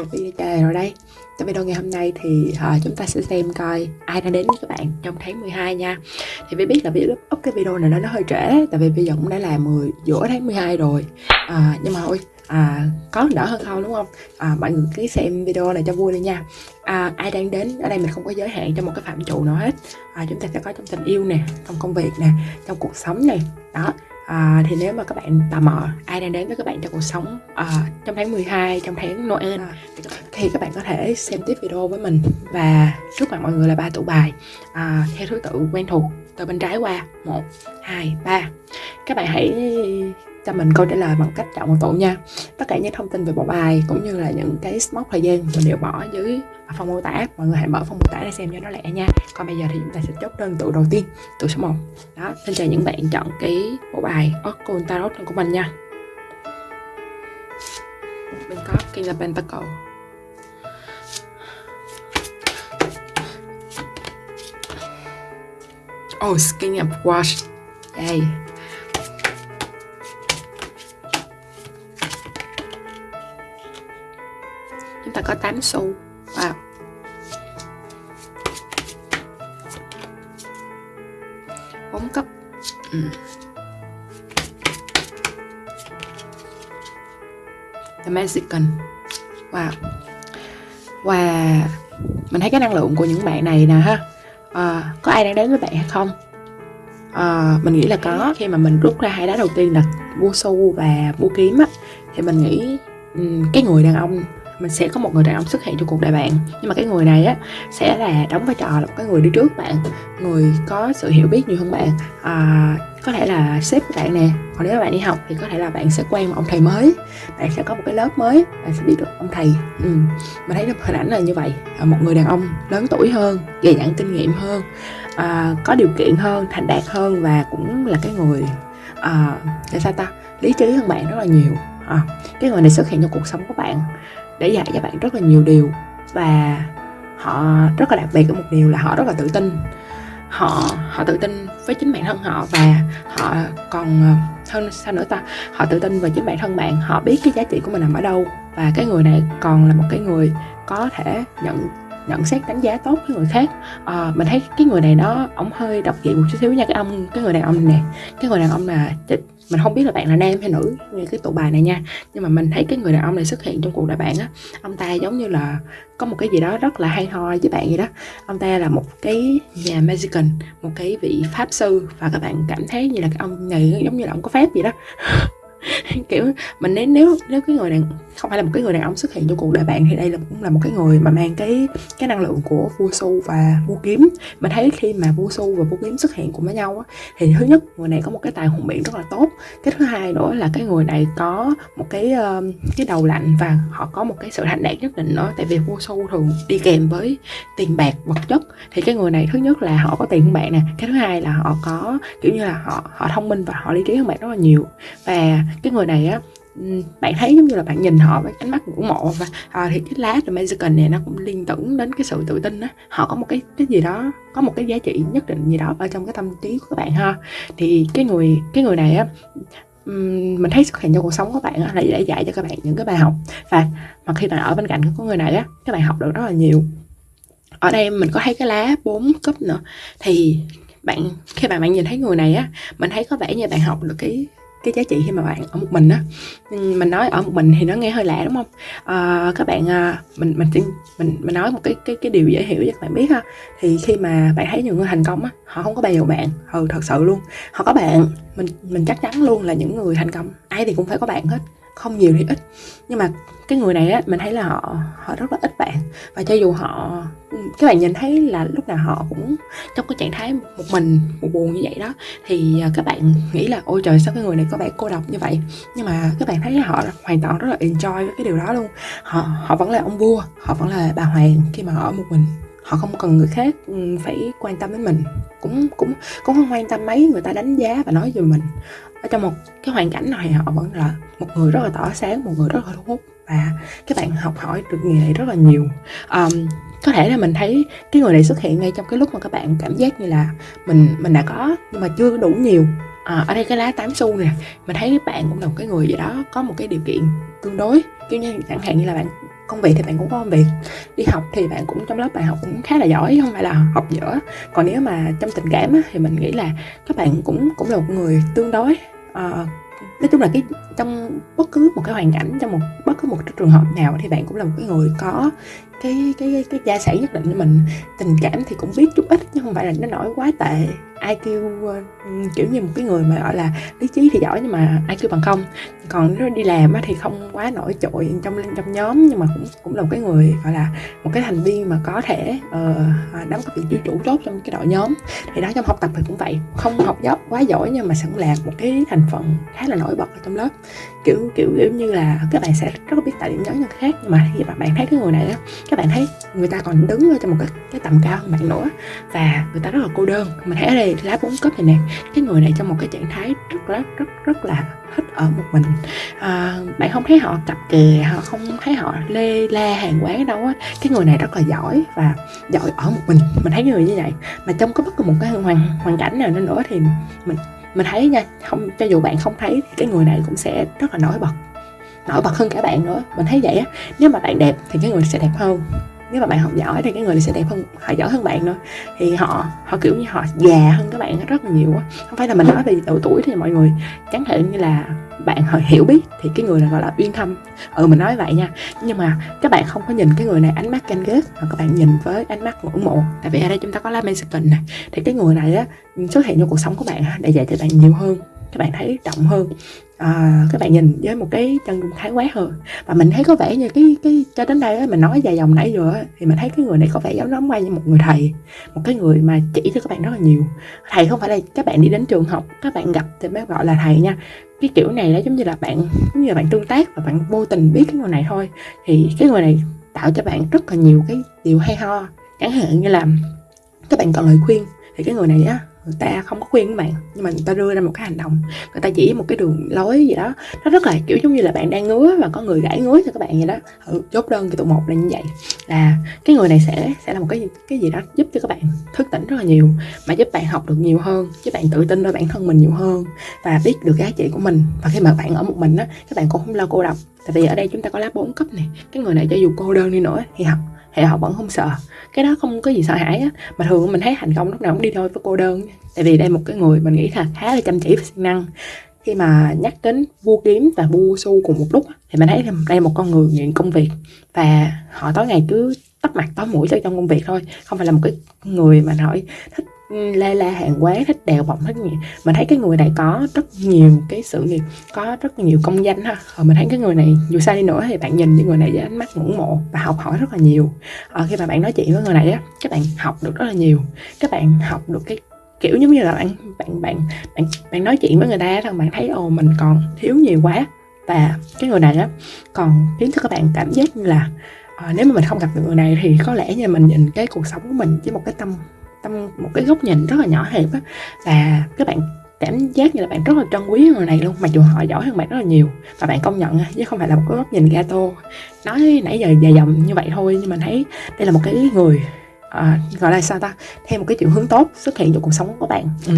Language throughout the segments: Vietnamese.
một video chơi rồi đây. Trong video ngày hôm nay thì uh, chúng ta sẽ xem coi ai đã đến với các bạn trong tháng 12 nha. Thì mới biết là video up cái video này nó hơi trễ Tại vì bây giờ cũng đã là 10, giữa tháng 12 rồi. À, Nhưng mà ôi à, ờ, có đỡ hơn không đúng không? À, mọi người cứ xem video này cho vui đi nha. À, ai đang đến ở đây mình không có giới hạn trong một cái phạm trụ nào hết. À, chúng ta sẽ có trong tình yêu nè trong công việc nè trong cuộc sống này đó à, thì nếu mà các bạn tò mò ai đang đến với các bạn trong cuộc sống à, trong tháng 12 trong tháng Noel à, thì các bạn có thể xem tiếp video với mình và trước mặt mọi người là ba tụ bài à, theo thứ tự quen thuộc từ bên trái qua. Một hai ba. Các bạn hãy cho mình câu trả lời bằng cách chọn một tổ nha. Tất cả những thông tin về bộ bài cũng như là những cái mốc thời gian mình đều bỏ dưới à, phần mô tả. Mọi người hãy mở phần mô tả để xem cho nó lẹ nha. Còn bây giờ thì chúng ta sẽ chốt đơn tụ đầu tiên tụ số 1 đó xin chào những bạn chọn cái bộ bài Oracle Tarot của mình nha. Mình có King of Pentacle Oh, King of Wash Đây Chúng ta có 8 xu Wow. Bốn cấp ừ. The Mexican. Wow. Và mình thấy cái năng lượng của những bạn này nè ha. À, Có ai đang đến với bạn hay không? À, mình nghĩ là có. Khi mà mình rút ra hai đá đầu tiên là vua su và vua kiếm á Thì mình nghĩ um, cái người đàn ông mình sẽ có một người đàn ông xuất hiện trong cuộc đời bạn. Nhưng mà cái người này á sẽ là đóng vai trò là một cái người đi trước bạn. Người có sự hiểu biết nhiều hơn bạn. À, có thể là sếp của bạn nè. Còn nếu bạn đi học thì có thể là bạn sẽ quen một ông thầy mới. Bạn sẽ có một cái lớp mới bạn sẽ biết được ông thầy. Ừ. mình thấy được hình ảnh là như vậy. À, một người đàn ông lớn tuổi hơn dày dặn kinh nghiệm hơn à, có điều kiện hơn thành đạt hơn và cũng là cái người à, để sao ta? Lý trí hơn bạn rất là nhiều. À, cái người này xuất hiện trong cuộc sống của bạn để dạy cho bạn rất là nhiều điều. Và họ rất là đặc biệt ở một điều là họ rất là tự tin. Họ họ tự tin với chính bản thân họ và họ còn ờ, hơn sao nữa ta? Họ tự tin về chính bản thân bạn. Họ biết cái giá trị của mình nằm ở đâu. Và cái người này còn là một cái người có thể nhận nhận xét đánh giá tốt với người khác. À, mình thấy cái người này nó ổng hơi độc dị một chút xíu nha cái ông cái người đàn ông này nè. Cái người đàn ông là mình không biết là bạn là nam hay nữ như cái tụ bài này nha. Nhưng mà mình thấy cái người đàn ông này xuất hiện trong cuộc đời bạn á, ông ta giống như là có một cái gì đó rất là hay ho với bạn vậy đó. Ông ta là một cái nhà Mexican, một cái vị pháp sư, và các bạn cảm thấy như là cái ông này giống như là ông có phép vậy đó. kiểu mình nếu nếu nếu cái người đàn không phải là một cái người đàn ông xuất hiện trong cuộc đời bạn thì đây là cũng là một cái người mà mang cái cái năng lượng của vua su và vua kiếm. Mình thấy khi mà vua su và vua kiếm xuất hiện cùng với nhau á, thì thứ nhất người này có một cái tài hùng biện rất là tốt. Cái thứ hai nữa là cái người này có một cái uh, cái đầu lạnh và họ có một cái sự thành đạt nhất định nữa. Tại vì vua su thường đi kèm với tiền bạc vật chất. Thì cái người này thứ nhất là họ có tiền hơn bạn nè. Cái thứ hai là họ có kiểu như là họ họ thông minh và họ lý trí hơn bạn rất là nhiều. Và cái người này á ừ, bạn thấy giống như là bạn nhìn họ với ánh mắt ngưỡng mộ và à, thì cái lá The Mexican này nó cũng liên tưởng đến cái sự tự tin á. Họ có một cái cái gì đó có một cái giá trị nhất định gì đó ở trong cái tâm trí của các bạn ha. Thì cái người cái người này á ừ, mình thấy xuất hiện trong cuộc sống của bạn á, là để dạy cho các bạn những cái bài học. Và mà khi bạn ở bên cạnh của người này á các bạn học được rất là nhiều. Ở đây mình có thấy cái lá bốn cấp nữa. Thì bạn khi bạn bạn nhìn thấy người này á mình thấy có vẻ như bạn học được cái cái giá trị khi mà bạn ở một mình á. Mình nói ở một mình thì nó nghe hơi lạ đúng không? À, các bạn à, mình mình mình mình nói một cái cái cái điều dễ hiểu cho các bạn biết ha. Thì khi mà bạn thấy những người thành công á họ không có bèo bạn. Ừ thật sự luôn. Họ có bạn mình mình chắc chắn luôn là những người thành công. Ai thì cũng phải có bạn hết không nhiều thì ít. Nhưng mà cái người này á, mình thấy là họ họ rất là ít bạn. Và cho dù họ, các bạn nhìn thấy là lúc nào họ cũng trong cái trạng thái một mình, một buồn như vậy đó, thì à, các bạn nghĩ là, ôi trời, sao cái người này có vẻ cô độc như vậy? Nhưng mà các bạn thấy là họ hoàn toàn rất là enjoy với cái điều đó luôn. Họ họ vẫn là ông vua, họ vẫn là bà hoàng khi mà họ ở một mình. Họ không cần người khác ừ, phải quan tâm đến mình. Cũng cũng cũng không quan tâm mấy người ta đánh giá và nói về mình ở trong một cái hoàn cảnh này họ vẫn là một người rất là tỏ sáng một người rất là thu hút và các bạn học hỏi được nghề này rất là nhiều. Um, có thể là mình thấy cái người này xuất hiện ngay trong cái lúc mà các bạn cảm giác như là mình mình đã có nhưng mà chưa đủ nhiều. À, ở đây cái lá tám xu nè mình thấy bạn cũng là một cái người gì đó có một cái điều kiện tương đối. Kiểu như chẳng hạn như là bạn công việc thì bạn cũng có công việc đi học thì bạn cũng trong lớp bạn học cũng khá là giỏi không phải là học dở. Còn nếu mà trong tình cảm á, thì mình nghĩ là các bạn cũng cũng là một người tương đối uh, nói chung là cái trong bất cứ một cái hoàn cảnh trong một bất cứ một cái trường hợp nào thì bạn cũng là một cái người có cái cái cái gia sản nhất định cho mình. Tình cảm thì cũng biết chút ít nhưng không phải là nó nổi quá tệ. IQ kêu ờ, kiểu như một cái người mà gọi là lý trí thì giỏi nhưng mà IQ bằng không. Còn nếu đi làm thì không quá nổi trội trong trong nhóm nhưng mà cũng cũng là một cái người gọi là một cái thành viên mà có thể uh, đóng cái vị trí chủ chốt trong cái đội nhóm. Thì đó trong học tập thì cũng vậy. Không học dốc quá giỏi nhưng mà sẵn là một cái thành phần khá là nổi bật ở trong lớp. Kiểu kiểu kiểu như là các bạn sẽ rất là biết tại điểm nhấn nhân khác nhưng mà khi mà bạn thấy cái người này á các bạn thấy người ta còn đứng ở trong một cái cái tầm cao hơn bạn nữa và người ta rất là cô đơn. Mình thấy ở đây lá bốn cấp này nè cái người này trong một cái trạng thái rất rất rất rất là thích ở một mình. À, bạn không thấy họ cặp kè họ không thấy họ lê la hàng quán đâu á. Cái người này rất là giỏi và giỏi ở một mình. Mình thấy người như vậy. Mà trong có bất cứ một cái hoàn hoàn cảnh nào nữa thì mình mình thấy nha, không, cho dù bạn không thấy, thì cái người này cũng sẽ rất là nổi bật. Nổi bật hơn cả bạn nữa. Mình thấy vậy á, nếu mà bạn đẹp thì cái người sẽ đẹp hơn nếu mà bạn học giỏi thì cái người này sẽ đẹp hơn, họ giỏi hơn bạn nữa. Thì họ họ kiểu như họ già hơn các bạn rất là nhiều á. Không phải là mình nói về độ tuổi thì mọi người chẳng thể như là bạn họ hiểu biết thì cái người này gọi là uyên thâm. Ừ mình nói vậy nha. Nhưng mà các bạn không có nhìn cái người này ánh mắt canh ghét mà các bạn nhìn với ánh mắt ngưỡng mộ. Tại vì ở đây chúng ta có lá Mexican này thì cái người này á, xuất hiện trong cuộc sống của bạn để dạy cho bạn nhiều hơn, các bạn thấy trọng hơn à, các bạn nhìn với một cái chân dung khái quát hơn. Và mình thấy có vẻ như cái cái cho đến đây ấy, mình nói dài dòng nãy giờ ấy, thì mình thấy cái người này có vẻ giống lắm quay như một người thầy một cái người mà chỉ cho các bạn rất là nhiều. Thầy không phải là các bạn đi đến trường học các bạn gặp thì mới gọi là thầy nha. Cái kiểu này nó giống như là bạn giống như là bạn tương tác và bạn vô tình biết cái người này thôi. Thì cái người này tạo cho bạn rất là nhiều cái điều hay ho. Chẳng hạn như là các bạn cần lời khuyên thì cái người này á người ta không có khuyên các bạn nhưng mà người ta đưa ra một cái hành động. Người ta chỉ một cái đường lối gì đó nó rất là kiểu giống như là bạn đang ngứa và có người gãi ngứa cho các bạn vậy đó. Ừ, chốt đơn cái tụ một là như vậy. Là cái người này sẽ sẽ là một cái cái gì đó giúp cho các bạn thức tỉnh rất là nhiều mà giúp bạn học được nhiều hơn giúp bạn tự tin vào bản thân mình nhiều hơn và biết được giá trị của mình. Và khi mà bạn ở một mình á các bạn cũng không lo cô độc. Tại vì ở đây chúng ta có lá bốn cấp này cái người này cho dù cô đơn đi nữa thì học thì họ vẫn không sợ. Cái đó không có gì sợ hãi á. Mà thường mình thấy thành công lúc nào cũng đi đôi với cô đơn. Tại vì đây một cái người mình nghĩ là khá là chăm chỉ và siêng năng. Khi mà nhắc đến vua kiếm và vua su cùng một lúc thì mình thấy đây là một con người nghiện công việc. Và họ tối ngày cứ tắt mặt tối mũi cho trong công việc thôi. Không phải là một cái người mà nói thích la la hàng quán thích đèo bọng hết nhiều. Mình thấy cái người này có rất nhiều cái sự nghiệp có rất nhiều công danh ha. Ờ, mình thấy cái người này dù sao đi nữa thì bạn nhìn những người này với ánh mắt ngưỡng mộ và học hỏi rất là nhiều. Ở khi mà bạn nói chuyện với người này á các bạn học được rất là nhiều. Các bạn học được cái kiểu giống như là bạn bạn bạn bạn bạn nói chuyện với người ta rằng bạn thấy ồ mình còn thiếu nhiều quá. Và cái người này á còn khiến cho các bạn cảm giác như là à, nếu mà mình không gặp được người này thì có lẽ như mình nhìn cái cuộc sống của mình với một cái tâm tâm một cái góc nhìn rất là nhỏ hẹp á. Và các bạn cảm giác như là bạn rất là trân quý người này luôn mặc dù họ giỏi hơn bạn rất là nhiều. Và bạn công nhận chứ không phải là một cái góc nhìn gato. Nói nãy giờ dài dòng như vậy thôi nhưng mà thấy đây là một cái người à, gọi là sao ta? Theo một cái chiều hướng tốt xuất hiện trong cuộc sống của bạn. Ừ.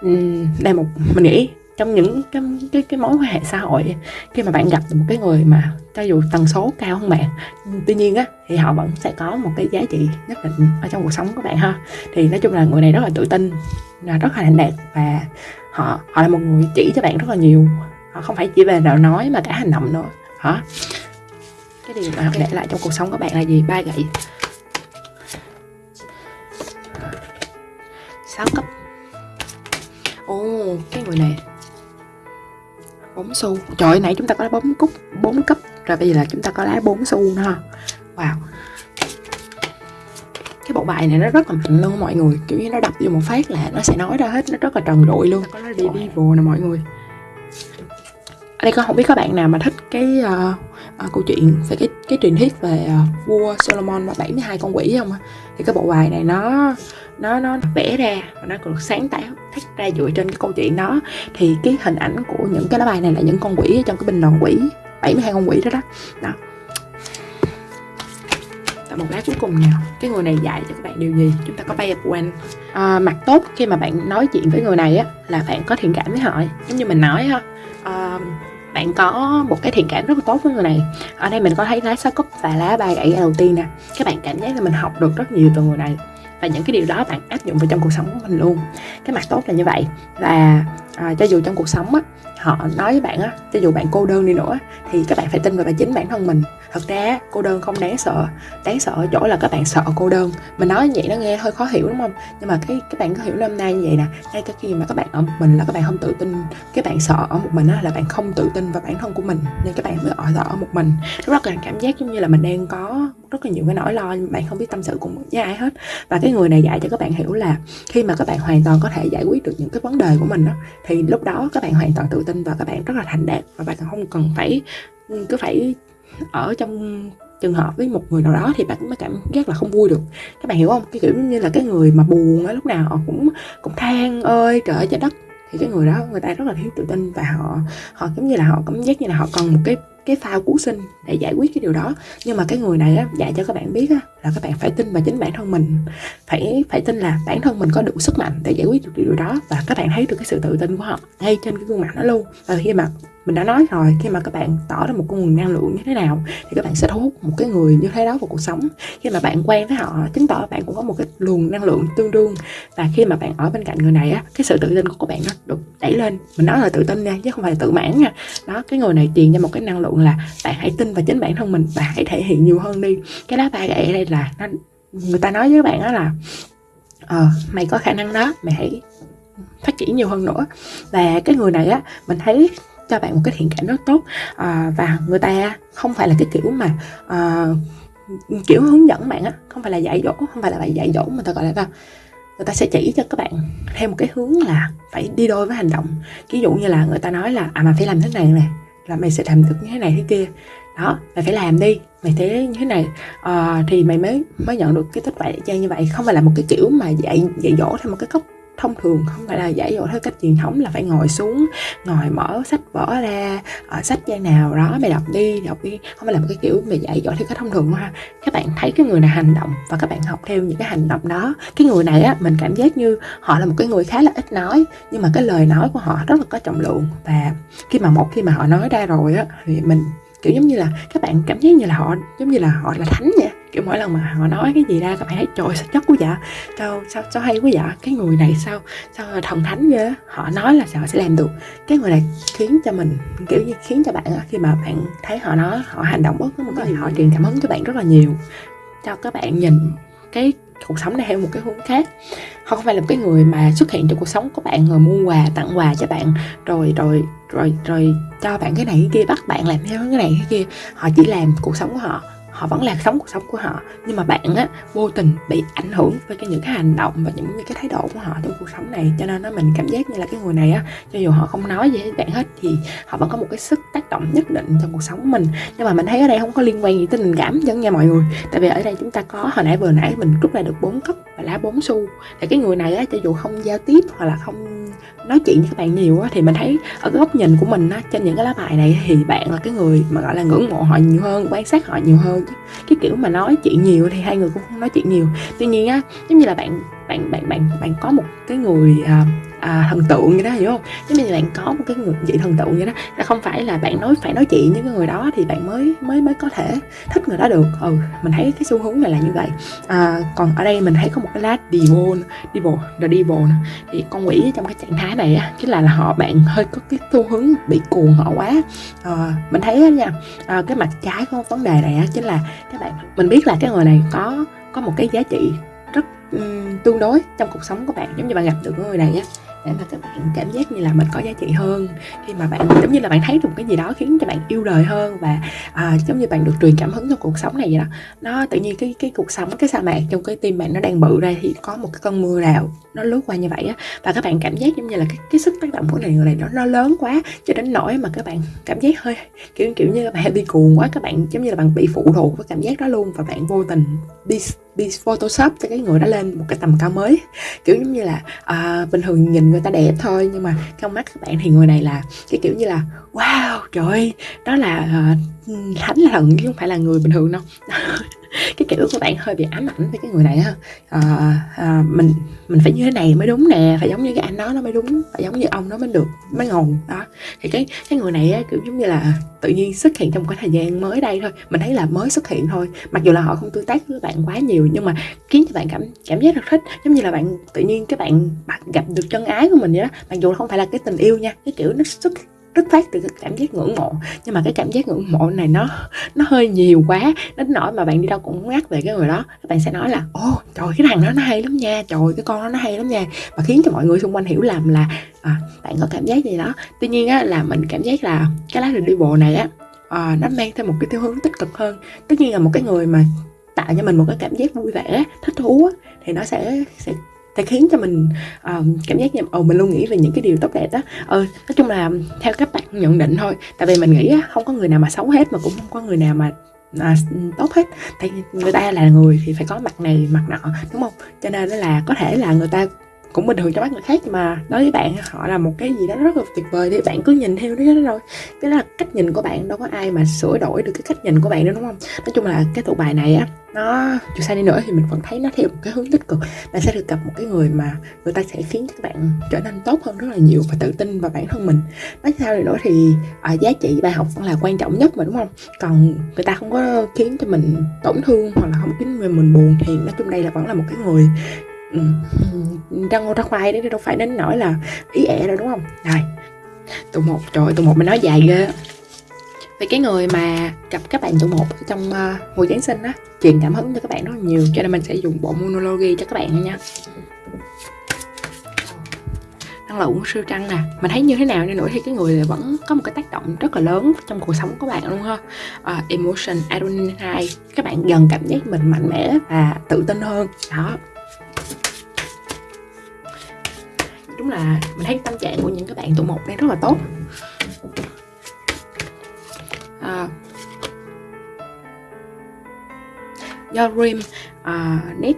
Ừ, đây một mình nghĩ trong những cái, cái cái mối quan hệ xã hội khi mà bạn gặp một cái người mà cho dù tần số cao hơn bạn tuy nhiên á thì họ vẫn sẽ có một cái giá trị nhất định ở trong cuộc sống của bạn ha. Thì nói chung là người này rất là tự tin là rất là thành đạt và họ họ là một người chỉ cho bạn rất là nhiều. Họ không phải chỉ về lời nói mà cả hành động nữa. Hả cái điều mà để lại trong cuộc sống của bạn là gì? Ba gậy. Sáu cấp. Ồ cái người này bốn xu. Trời nãy chúng ta có lá bóng cúc bốn cấp rồi bây giờ là chúng ta có lá bốn xu nữa ha. Wow. Cái bộ bài này nó rất là mạnh luôn mọi người kiểu như nó đập vô một phát là nó sẽ nói ra hết nó rất là trần trụi luôn. Có lá devil nè mọi người. Ở đây con không biết các bạn nào mà thích cái uh, uh, câu chuyện về cái cái truyền thuyết về uh, vua Solomon và 72 con quỷ không thì cái bộ bài này nó nó nó vẽ ra và nó được sáng tạo thách ra dựa trên cái câu chuyện đó. Thì cái hình ảnh của những cái lá bài này là những con quỷ trong cái bình đoàn quỷ 72 con quỷ đó đó. Đó. Tại một lá cuối cùng nào cái người này dạy cho các bạn điều gì? Chúng ta có bay one à, mặt tốt khi mà bạn nói chuyện với người này á là bạn có thiện cảm với họ. Giống như mình nói ha à, ờ, bạn có một cái thiện cảm rất là tốt với người này. Ở đây mình có thấy lá sao cúc và lá ba gậy đầu tiên nè. Các bạn cảm giác là mình học được rất nhiều từ người này và những cái điều đó bạn áp dụng vào trong cuộc sống của mình luôn. Cái mặt tốt là như vậy. Và à, cho dù trong cuộc sống á họ nói với bạn á cho dù bạn cô đơn đi nữa thì các bạn phải tin vào bản chính bản thân mình. Thật ra cô đơn không đáng sợ. Đáng sợ ở chỗ là các bạn sợ cô đơn. Mình nói như vậy nó nghe hơi khó hiểu đúng không? Nhưng mà cái các bạn có hiểu năm nay như vậy nè ngay cả khi mà các bạn ở một mình là các bạn không tự tin. Các bạn sợ ở một mình á là bạn không tự tin vào bản thân của mình nên các bạn mới ở sợ ở một mình. Rất là cảm giác giống như là mình đang có rất là nhiều cái nỗi lo nhưng bạn không biết tâm sự cùng với ai hết. Và cái người này dạy cho các bạn hiểu là khi mà các bạn hoàn toàn có thể giải quyết được những cái vấn đề của mình đó, thì lúc đó các bạn hoàn toàn tự tin và các bạn rất là thành đạt và bạn không cần phải, cứ phải ở trong trường hợp với một người nào đó thì bạn mới cảm giác là không vui được. Các bạn hiểu không? Cái kiểu như là cái người mà buồn á, lúc nào họ cũng cũng than ơi, trời ơi, trái đất. Thì cái người đó, người ta rất là thiếu tự tin và họ họ giống như là họ cảm giác như là họ cần một cái cái phao cứu sinh để giải quyết cái điều đó. Nhưng mà cái người này á, dạy cho các bạn biết á, là các bạn phải tin vào chính bản thân mình. Phải phải tin là bản thân mình có đủ sức mạnh để giải quyết được điều đó. Và các bạn thấy được cái sự tự tin của họ ngay trên cái gương mặt nó luôn. Và khi mà mình đã nói rồi, khi mà các bạn tỏ ra một con nguồn năng lượng như thế nào, thì các bạn sẽ thu hút một cái người như thế đó vào cuộc sống. Khi mà bạn quen với họ, chứng tỏ bạn cũng có một cái luồng năng lượng tương đương. Và khi mà bạn ở bên cạnh người này á, cái sự tự tin của các bạn nó được đẩy lên. Mình nói là tự tin nha, chứ không phải là tự mãn nha. Đó, cái người này truyền cho một cái năng lượng là bạn hãy tin vào chính bản thân mình và hãy thể hiện nhiều hơn đi. Cái lá bài gậy ở đây là nó, người ta nói với bạn đó là ờ mày có khả năng đó, mày hãy phát triển nhiều hơn nữa. Và cái người này á, mình thấy cho bạn một cái thiện cảm rất tốt. À, và người ta không phải là cái kiểu mà à, kiểu hướng dẫn bạn á không phải là dạy dỗ không phải là bạn dạy dỗ mà ta gọi là sao? Người ta sẽ chỉ cho các bạn theo một cái hướng là phải đi đôi với hành động. Ví dụ như là người ta nói là à mà phải làm thế này nè là mày sẽ làm được như thế này thế kia. Đó mày phải làm đi mày thế như thế này. À, thì mày mới mới nhận được cái kết quả trang như vậy. Không phải là một cái kiểu mà dạy dạy dỗ theo một cái góc thông thường không phải là giải dỗ theo cách truyền thống là phải ngồi xuống, ngồi mở sách vở ra ở sách trang nào đó mày đọc đi đọc đi. Không phải là một cái kiểu mày dạy dỗ theo cách thông thường ha. Các bạn thấy cái người này hành động và các bạn học theo những cái hành động đó. Cái người này á, mình cảm giác như họ là một cái người khá là ít nói, nhưng mà cái lời nói của họ rất là có trọng lượng. Và khi mà một khi mà họ nói ra rồi á, thì mình, kiểu giống như là, các bạn cảm giác như là họ, giống như là họ là thánh vậy kiểu mỗi lần mà họ nói cái gì ra các bạn thấy, trời sao chất quá dạ sao sao sao hay quá dạ cái người này sao sao thần thánh vậy họ nói là sao họ sẽ làm được. Cái người này khiến cho mình, kiểu như khiến cho bạn khi mà bạn thấy họ nói, họ hành động bất cứ một cái gì, họ truyền cảm hứng cho bạn rất là nhiều, cho các bạn nhìn cái cuộc sống này theo một cái hướng khác. Họ không phải là một cái người mà xuất hiện trong cuộc sống của bạn rồi mua quà, tặng quà cho bạn, rồi rồi rồi rồi cho bạn cái này cái kia, bắt bạn làm theo cái này cái kia. Họ chỉ làm cuộc sống của họ họ vẫn là sống cuộc sống của họ. Nhưng mà bạn á, vô tình bị ảnh hưởng với cái những cái hành động và những cái thái độ của họ trong cuộc sống này. Cho nên nó mình cảm giác như là cái người này á, cho dù họ không nói gì với bạn hết thì họ vẫn có một cái sức tác động nhất định trong cuộc sống của mình. Nhưng mà mình thấy ở đây không có liên quan gì tới tình cảm chứ nha mọi người. Tại vì ở đây chúng ta có, hồi nãy vừa nãy mình rút lại được bốn cấp và lá bốn xu. Thì cái người này á, cho dù không giao tiếp hoặc là không nói chuyện với các bạn nhiều á thì mình thấy ở cái góc nhìn của mình á, trên những cái lá bài này thì bạn là cái người mà, gọi là, ngưỡng mộ họ nhiều hơn, quan sát họ nhiều hơn chứ. Cái kiểu mà nói chuyện nhiều thì hai người cũng không nói chuyện nhiều. Tuy nhiên á, giống như là bạn bạn bạn bạn bạn có một cái người à, à, thần tượng vậy đó hiểu không? Giống như bạn có một cái người vị thần tượng vậy đó. Là không phải là bạn nói phải nói chuyện với cái người đó thì bạn mới mới mới có thể thích người đó được. Ừ mình thấy cái xu hướng này là như vậy. À, còn ở đây mình thấy có một cái lá devil devil the devil thì con quỷ trong cái trạng thái này á chính là, là họ bạn hơi có cái xu hướng bị cuồng họ quá. À, mình thấy nha à, cái mặt trái của vấn đề này á chính là các bạn mình biết là cái người này có có một cái giá trị um, tương đối trong cuộc sống của bạn giống như bạn gặp được người này á để mà các bạn cảm giác như là mình có giá trị hơn. Khi mà bạn giống như là bạn thấy được một cái gì đó khiến cho bạn yêu đời hơn và à, giống như bạn được truyền cảm hứng trong cuộc sống này vậy đó nó tự nhiên cái cái cuộc sống cái sa mạc trong cái tim bạn nó đang bự ra thì có một cái cơn mưa rào nó lướt qua như vậy á. Và các bạn cảm giác giống như là cái, cái sức tác động của này người này nó nó lớn quá cho đến nỗi mà các bạn cảm giác hơi kiểu kiểu như các bạn bị cuồng quá các bạn giống như là bạn bị phụ thuộc với cảm giác đó luôn và bạn vô tình đi photoshop cho cái người đó lên một cái tầm cao mới. Kiểu giống như là à, bình thường nhìn người ta đẹp thôi nhưng mà trong mắt các bạn thì người này là cái kiểu như là wow trời ơi đó là uh, thánh là thần chứ không phải là người bình thường đâu. Cái kiểu của bạn hơi bị ám ảnh với cái người này ha à, à, mình mình phải như thế này mới đúng nè phải giống như cái anh đó nó mới đúng phải giống như ông nó mới được mới ngon đó. Thì cái cái người này á kiểu giống như là tự nhiên xuất hiện trong cái thời gian mới đây thôi mình thấy là mới xuất hiện thôi. Mặc dù là họ không tương tác với bạn quá nhiều nhưng mà khiến cho bạn cảm cảm giác rất thích. Giống như là bạn tự nhiên cái bạn, bạn gặp được chân ái của mình vậy đó. Mặc dù không phải là cái tình yêu nha cái kiểu nó xuất rất phát từ cái cảm giác ngưỡng mộ. Nhưng mà cái cảm giác ngưỡng mộ này nó nó hơi nhiều quá. Đến nỗi mà bạn đi đâu cũng nhắc về cái người đó. Các bạn sẽ nói là ô trời cái thằng đó nó hay lắm nha. Trời cái con đó nó hay lắm nha. Và khiến cho mọi người xung quanh hiểu lầm là à, bạn có cảm giác gì đó. Tuy nhiên á là mình cảm giác là cái lá đi bộ này á à, nó mang thêm một cái tiêu hướng tích cực hơn. Tất nhiên là một cái người mà tạo cho mình một cái cảm giác vui vẻ thích thú á, thì nó sẽ sẽ thì khiến cho mình uh, cảm giác như ồ mình luôn nghĩ về những cái điều tốt đẹp đó. Ừ nói chung là theo các bạn nhận định thôi. Tại vì mình nghĩ á, không có người nào mà xấu hết mà cũng không có người nào mà à, tốt hết. Tại người ta là người thì phải có mặt này mặt nọ đúng không? Cho nên là có thể là người ta cũng bình thường cho mắt người khác mà đối với bạn họ là một cái gì đó rất là tuyệt vời. Thì bạn cứ nhìn theo đó rồi cái đó là cách nhìn của bạn đâu có ai mà sửa đổi được cái cách nhìn của bạn nữa đúng không? Nói chung là cái tụ bài này á nó dù sao đi nữa thì mình vẫn thấy nó theo một cái hướng tích cực. Bạn sẽ được gặp một cái người mà người ta sẽ khiến các bạn trở nên tốt hơn rất là nhiều và tự tin vào bản thân mình. Nói sao đi nữa thì à, giá trị bài học vẫn là quan trọng nhất mà đúng không? Còn người ta không có khiến cho mình tổn thương hoặc là không khiến mình buồn thì nói chung đây là vẫn là một cái người ừ, ra ngô ra khoai đấy đâu phải đến nỗi là ý ẹ đâu đúng không? Rồi tụ một trời tụ một mình nói dài ghê vì cái người mà gặp các bạn tụ một trong uh, mùa Giáng sinh á truyền cảm hứng cho các bạn rất là nhiều cho nên mình sẽ dùng bộ monology cho các bạn nha. Năng lượng siêu trăng nè mình thấy như thế nào nên nữa thì cái người vẫn có một cái tác động rất là lớn trong cuộc sống của bạn luôn ha. Uh, emotion adrenaline các bạn dần cảm giác mình mạnh mẽ và tự tin hơn đó. Đúng là mình thấy tâm trạng của những các bạn tụ một đang rất là tốt. À, do Rim à, uh, Net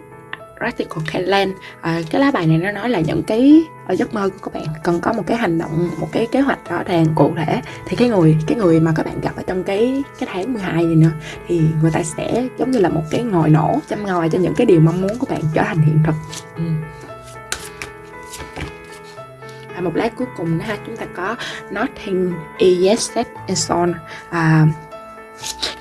Radical Kailan uh, à, cái lá bài này nó nói là những cái ở giấc mơ của các bạn cần có một cái hành động một cái kế hoạch rõ ràng cụ thể. Thì cái người cái người mà các bạn gặp ở trong cái cái tháng 12 này nữa thì người ta sẽ giống như là một cái ngòi nổ châm ngòi cho những cái điều mong muốn của bạn trở thành hiện thực. Ừ à, một lát cuối cùng nữa ha. Chúng ta có nothing is set in stone à,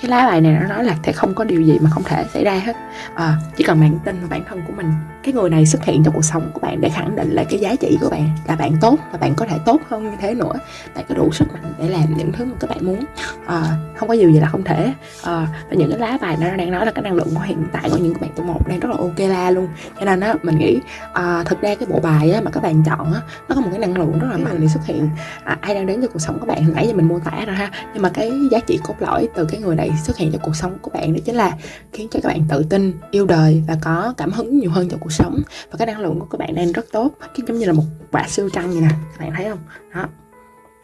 cái lá bài này nó nói là sẽ không có điều gì mà không thể xảy ra hết. À, chỉ cần bạn tin vào bản thân của mình cái người này xuất hiện trong cuộc sống của bạn để khẳng định lại cái giá trị của bạn là bạn tốt và bạn có thể tốt hơn như thế nữa. Bạn có đủ sức mạnh để làm những thứ mà các bạn muốn. À, không có điều gì là không thể. À, và những cái lá bài nó đang nói là cái năng lượng của hiện tại của những bạn tuổi một đang rất là ok la luôn. Cho nên á mình nghĩ à, thực ra cái bộ bài á, mà các bạn chọn á nó có một cái năng lượng rất là mạnh để xuất hiện. À, ai đang đến cho cuộc sống của bạn nãy giờ mình mô tả rồi ha. Nhưng mà cái giá trị cốt lõi từ cái người này xuất hiện trong cuộc sống của bạn đó chính là khiến cho các bạn tự tin yêu đời và có cảm hứng nhiều hơn cho cuộc sống. Và cái năng lượng của các bạn đang rất tốt. Cái giống như là một quả siêu trăng vậy nè. Các bạn thấy không? Đó.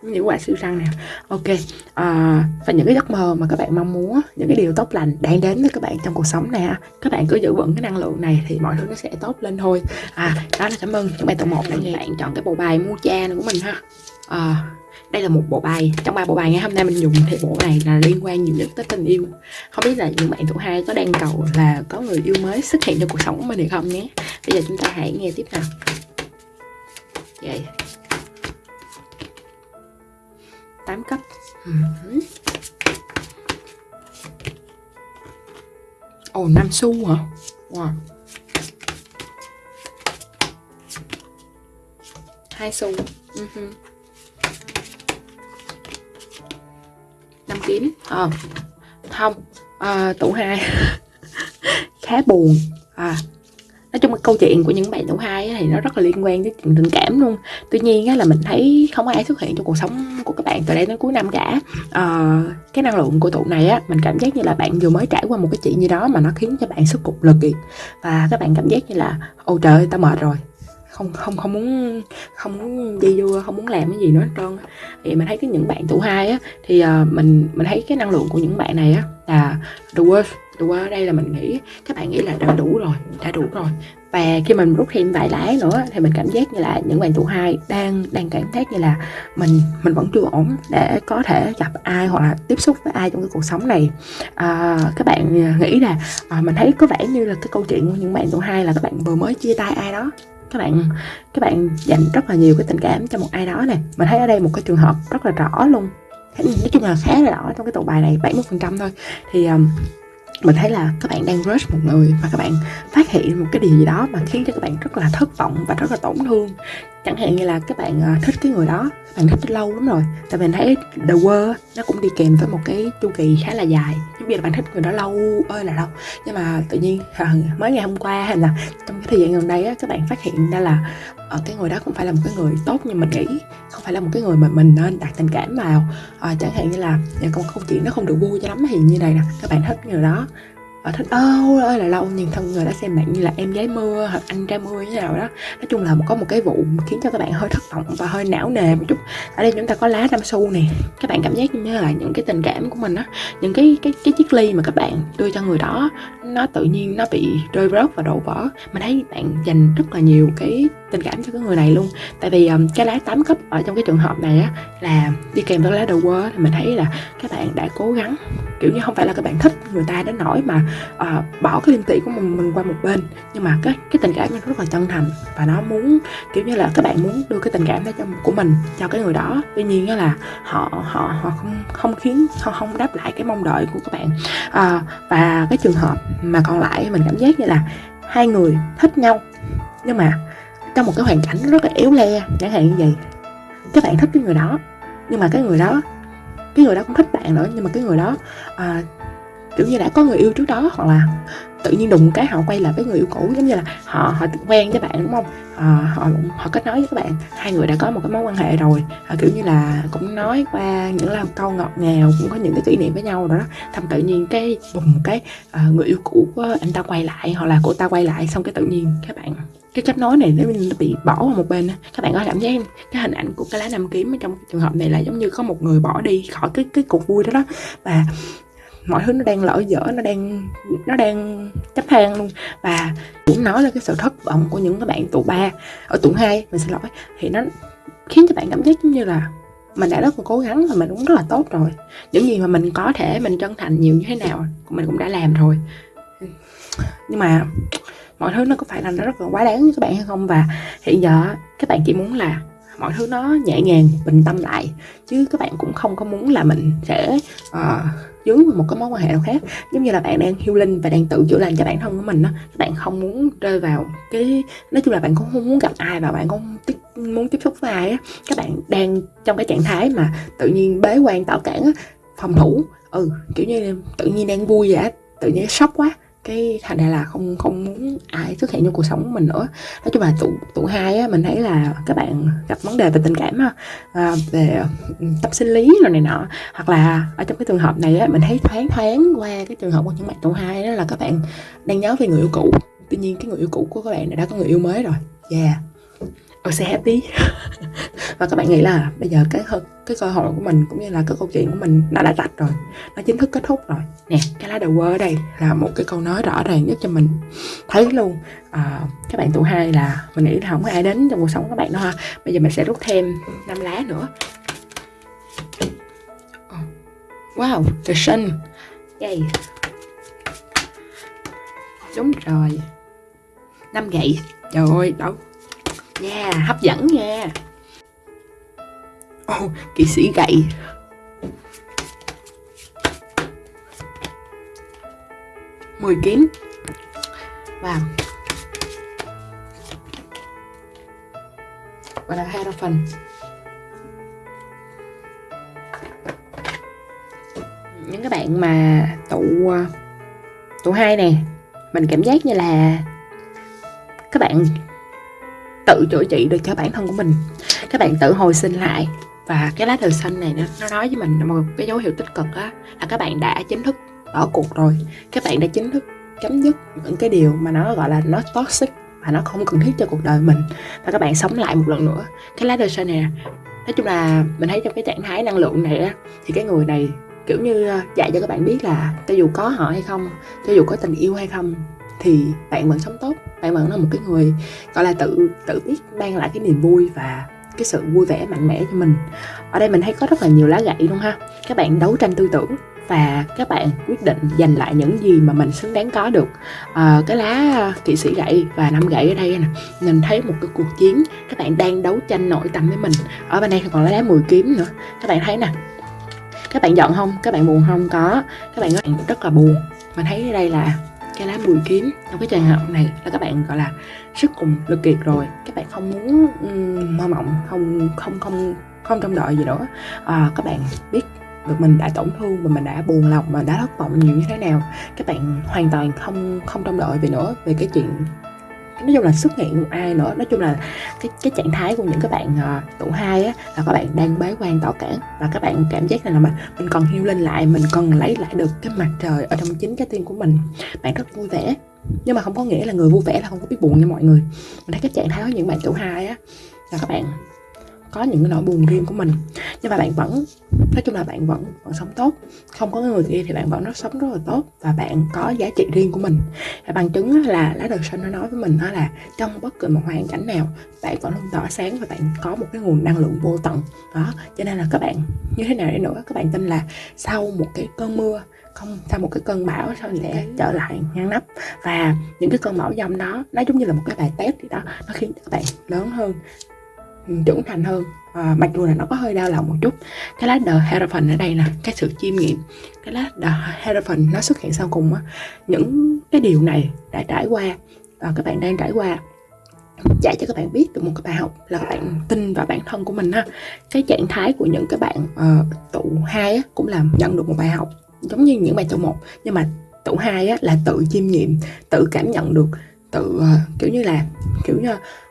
Những quả siêu trăng nè. Ok. À, và những cái giấc mơ mà các bạn mong muốn những cái điều tốt lành đang đến với các bạn trong cuộc sống này các bạn cứ giữ vững cái năng lượng này thì mọi thứ nó sẽ tốt lên thôi. À đó là cảm ơn các bạn tập một đã nghe bạn chọn cái bộ bài mua cha này của mình ha. À, đây là một bộ bài. Trong ba bộ bài ngày hôm nay mình dùng thì bộ này là liên quan nhiều nhất tới tình yêu. Không biết là những bạn tuổi hai có đang cầu là có người yêu mới xuất hiện trong cuộc sống của mình hay không nhé. Bây giờ chúng ta hãy nghe tiếp nào. Vậy. Tám cấp. Ừ. Ồ oh, 5 xu hả? Wow. Hai xu. Uh-huh. Năm kiếm à, ờ. không. À, tủ hai. Khá buồn. À nói chung cái câu chuyện của những bạn tủ hai thì nó rất là liên quan tới chuyện tình cảm luôn. Tuy nhiên á, là mình thấy không ai xuất hiện trong cuộc sống của các bạn từ đây đến cuối năm cả. À, cái năng lượng của tụ này á mình cảm giác như là bạn vừa mới trải qua một cái chuyện gì đó mà nó khiến cho bạn sức cục lực kiệt và các bạn cảm giác như là ôi trời tao mệt rồi không không không muốn không muốn đi vô không muốn làm cái gì nữa hết trơn thì mình thấy cái những bạn tuổi hai á thì uh, mình mình thấy cái năng lượng của những bạn này á là the worst The worst ở đây là mình nghĩ các bạn nghĩ là đã đủ rồi đã đủ rồi. Và khi mình rút thêm vài lái nữa thì mình cảm giác như là những bạn tụ hai đang đang cảm giác như là mình mình vẫn chưa ổn để có thể gặp ai hoặc là tiếp xúc với ai trong cái cuộc sống này. À, các bạn ờ, nghĩ là à, mình thấy có vẻ như là cái câu chuyện của những bạn tụ hai là các bạn vừa mới chia tay ai đó các bạn các bạn dành rất là nhiều cái tình cảm cho một ai đó này mình thấy ở đây một cái trường hợp rất là rõ luôn. Nói chung là khá là rõ trong cái tụ bài này 70 phần trăm thôi. Thì um, mình thấy là các bạn đang crush một người và các bạn phát hiện một cái điều gì đó mà khiến cho các bạn rất là thất vọng và rất là tổn thương. Chẳng hạn như là các bạn ờ, thích cái người đó các bạn thích lâu lắm rồi tại mình thấy The World nó cũng đi kèm với một cái chu kỳ khá là dài. Giống như là bạn thích người đó lâu ơi là lâu. Nhưng mà tự nhiên ờ, mới ngày hôm qua hay là trong cái thời gian gần đây á, các bạn phát hiện ra là uh, cái người đó không phải là một cái người tốt như mình nghĩ không phải là một cái người mà mình nên đặt tình cảm vào. Uh, chẳng hạn như là ờ, câu câu chuyện nó không được vui cho lắm thì như này nè các bạn thích người đó và thích ôi ơi là lâu nhìn thân người đã xem bạn như là em gái mưa hoặc anh trai mưa như nào đó. Nói chung là có một cái vụ khiến cho các bạn hơi thất vọng và hơi não nề một chút. Ở đây chúng ta có lá nam su nè. Các bạn cảm giác như là những cái tình cảm của mình á những cái cái cái chiếc ly mà các bạn đưa cho người đó nó tự nhiên nó bị rơi rớt và đổ vỡ. Mình thấy bạn dành rất là nhiều cái tình cảm cho cái người này luôn. Tại vì um, cái lá tám cấp ở trong cái trường hợp này á là đi kèm với lá đầu quơ thì mình thấy là các bạn đã cố gắng kiểu như không phải là các bạn thích người ta đến nỗi mà uh, bỏ cái liêm tỷ của mình, mình qua một bên. Nhưng mà cái cái tình cảm nó rất là chân thành và nó muốn kiểu như là các bạn muốn đưa cái tình cảm đó cho của mình cho cái người đó. Tuy nhiên là họ họ họ không không khiến không không đáp lại cái mong đợi của các bạn. Uh, và cái trường hợp mà còn lại mình cảm giác như là hai người thích nhau nhưng mà trong một cái hoàn cảnh rất là éo le chẳng hạn như vậy. Các bạn thích cái người đó nhưng mà cái người đó cái người đó cũng thích bạn nữa nhưng mà cái người đó uh, kiểu như đã có người yêu trước đó hoặc là tự nhiên đùng cái họ quay lại với người yêu cũ giống như là họ họ quen với bạn đúng không? À, họ họ kết nối với các bạn hai người đã có một cái mối quan hệ rồi. À, kiểu như là cũng nói qua những là câu ngọt ngào cũng có những cái kỷ niệm với nhau rồi đó. Thầm tự nhiên cái bùng cái uh, người yêu cũ của anh ta quay lại hoặc là cô ta quay lại xong cái tự nhiên các bạn cái kết nối này nó bị bỏ vào một bên các bạn có cảm giác cái hình ảnh của cái lá năm kiếm trong trường hợp này là giống như có một người bỏ đi khỏi cái cái cuộc vui đó đó. Và mọi thứ nó đang lỡ dở nó đang nó đang chấp hang luôn. Và cũng nói là cái sự thất vọng của những các bạn tụ ba ở tụ hai mình xin lỗi. Thì nó khiến cho bạn cảm giác giống như là mình đã rất là cố gắng và mình cũng rất là tốt rồi. Những gì mà mình có thể mình chân thành nhiều như thế nào mình cũng đã làm rồi. Nhưng mà mọi thứ nó có phải là nó rất là quá đáng với các bạn hay không? Và hiện giờ các bạn chỉ muốn là mọi thứ nó nhẹ nhàng bình tâm lại. Chứ các bạn cũng không có muốn là mình sẽ uh, dướng vào một cái mối quan hệ nào khác. Giống như là bạn đang healing và đang tự chữa lành cho bản thân của mình đó các bạn không muốn rơi vào cái nói chung là bạn cũng không muốn gặp ai và bạn cũng tiếp, muốn tiếp xúc với ai á. Các bạn đang trong cái trạng thái mà tự nhiên bế quan tạo cản á phòng thủ. Ừ kiểu như tự nhiên đang vui vậy tự nhiên sốc quá cái thành ra là không không muốn ai xuất hiện trong cuộc sống của mình nữa. Nói chung là tụ tụ hai á mình thấy là các bạn gặp vấn đề về tình cảm á à, về tâm sinh lý rồi này nọ hoặc là ở trong cái trường hợp này á mình thấy thoáng thoáng qua cái trường hợp của những bạn tụ hai đó là các bạn đang nhớ về người yêu cũ. Tuy nhiên cái người yêu cũ của các bạn này đã có người yêu mới rồi. Yeah tôi sẽ happy. Và các bạn nghĩ là bây giờ cái cái cơ hội của mình cũng như là cái câu chuyện của mình nó đã rạch rồi nó chính thức kết thúc rồi. Nè cái lá đầu quơ ở đây là một cái câu nói rõ ràng nhất cho mình. Thấy luôn à, các bạn tụ hai là mình nghĩ là không có ai đến trong cuộc sống các bạn đâu ha. Bây giờ mình sẽ rút thêm năm lá nữa. Ờ, wow the sun yay đúng rồi. Năm gậy. Trời ơi đâu? Yeah, hấp dẫn nha. Oh, Kỵ sĩ gậy mười kiếm Wow Và là hai phần. Những cái bạn mà tụ ờ, Tụ hai nè Mình cảm giác như là Các bạn tự chữa trị được cho bản thân của mình. Các bạn tự hồi sinh lại. Và cái lá thư xanh này nó, nó nói với mình một cái dấu hiệu tích cực á là các bạn đã chính thức bỏ cuộc rồi. Các bạn đã chính thức chấm dứt những cái điều mà nó gọi là nó toxic và nó không cần thiết cho cuộc đời mình. Và các bạn sống lại một lần nữa. Cái lá thư xanh này nói chung là mình thấy trong cái trạng thái năng lượng này á thì cái người này kiểu như ờ, dạy cho các bạn biết là cho dù có họ hay không cho dù có tình yêu hay không thì bạn vẫn sống tốt bạn vẫn là một cái người gọi là tự tự biết mang lại cái niềm vui và cái sự vui vẻ mạnh mẽ cho mình. Ở đây mình thấy có rất là nhiều lá gậy luôn ha. Các bạn đấu tranh tư tưởng và các bạn quyết định giành lại những gì mà mình xứng đáng có được. À, cái lá kỵ sĩ gậy và năm gậy ở đây nè mình thấy một cái cuộc chiến các bạn đang đấu tranh nội tâm với mình. Ở bên đây còn lá 10 kiếm nữa. Các bạn thấy nè các bạn giận không? Các bạn buồn không? Có. Các bạn rất là buồn. Mình thấy ở đây là cái lá bùi kiếm trong cái trường hợp này là các bạn gọi là sức cùng lực kiệt rồi. Các bạn không muốn um, mơ mộng không không không không trông đợi gì nữa. À, các bạn biết được mình đã tổn thương và mình đã buồn lòng và đã thất vọng nhiều như thế nào các bạn hoàn toàn không không trông đợi về nữa về cái chuyện nói chung là xuất hiện một ai nữa nói chung là cái cái trạng thái của những các bạn uh, tụ hai á là các bạn đang bế quan tỏ cản và các bạn cảm giác là mình mình còn hiêu lên lại mình còn lấy lại được cái mặt trời ở trong chính trái tim của mình. Bạn rất vui vẻ. Nhưng mà không có nghĩa là người vui vẻ là không có biết buồn nha mọi người. Mình thấy cái trạng thái của những bạn tụ hai á là các bạn có những cái nỗi buồn riêng của mình. Nhưng mà bạn vẫn, nói chung là bạn vẫn vẫn sống tốt. Không có người kia thì bạn vẫn rất sống rất là tốt và bạn có giá trị riêng của mình. Và bằng chứng là lá đời sinh nó nói với mình đó là trong bất cứ một hoàn cảnh nào, bạn vẫn luôn tỏa sáng và bạn có một cái nguồn năng lượng vô tận. Đó, cho nên là các bạn, như thế nào để nữa, các bạn tin là sau một cái cơn mưa, không, sau một cái cơn bão sau sẽ trở lại ngăn nắp. Và những cái cơn bão dòng đó, nó giống như là một cái bài test gì đó, nó khiến các bạn lớn hơn trưởng thành hơn. À, mặc dù là nó có hơi đau lòng một chút. Cái lá The Hierophant ở đây nè cái sự chiêm nghiệm. Cái lá The Hierophant nó xuất hiện sau cùng á. Những cái điều này đã trải qua và các bạn đang trải qua. Dạy cho các bạn biết được một cái bài học là các bạn tin vào bản thân của mình ha cái trạng thái của những cái bạn uh, tụ hai á, cũng là nhận được một bài học giống như những bài tụ một. Nhưng mà tụ hai á, là tự chiêm nghiệm tự cảm nhận được tự uh, kiểu như là kiểu như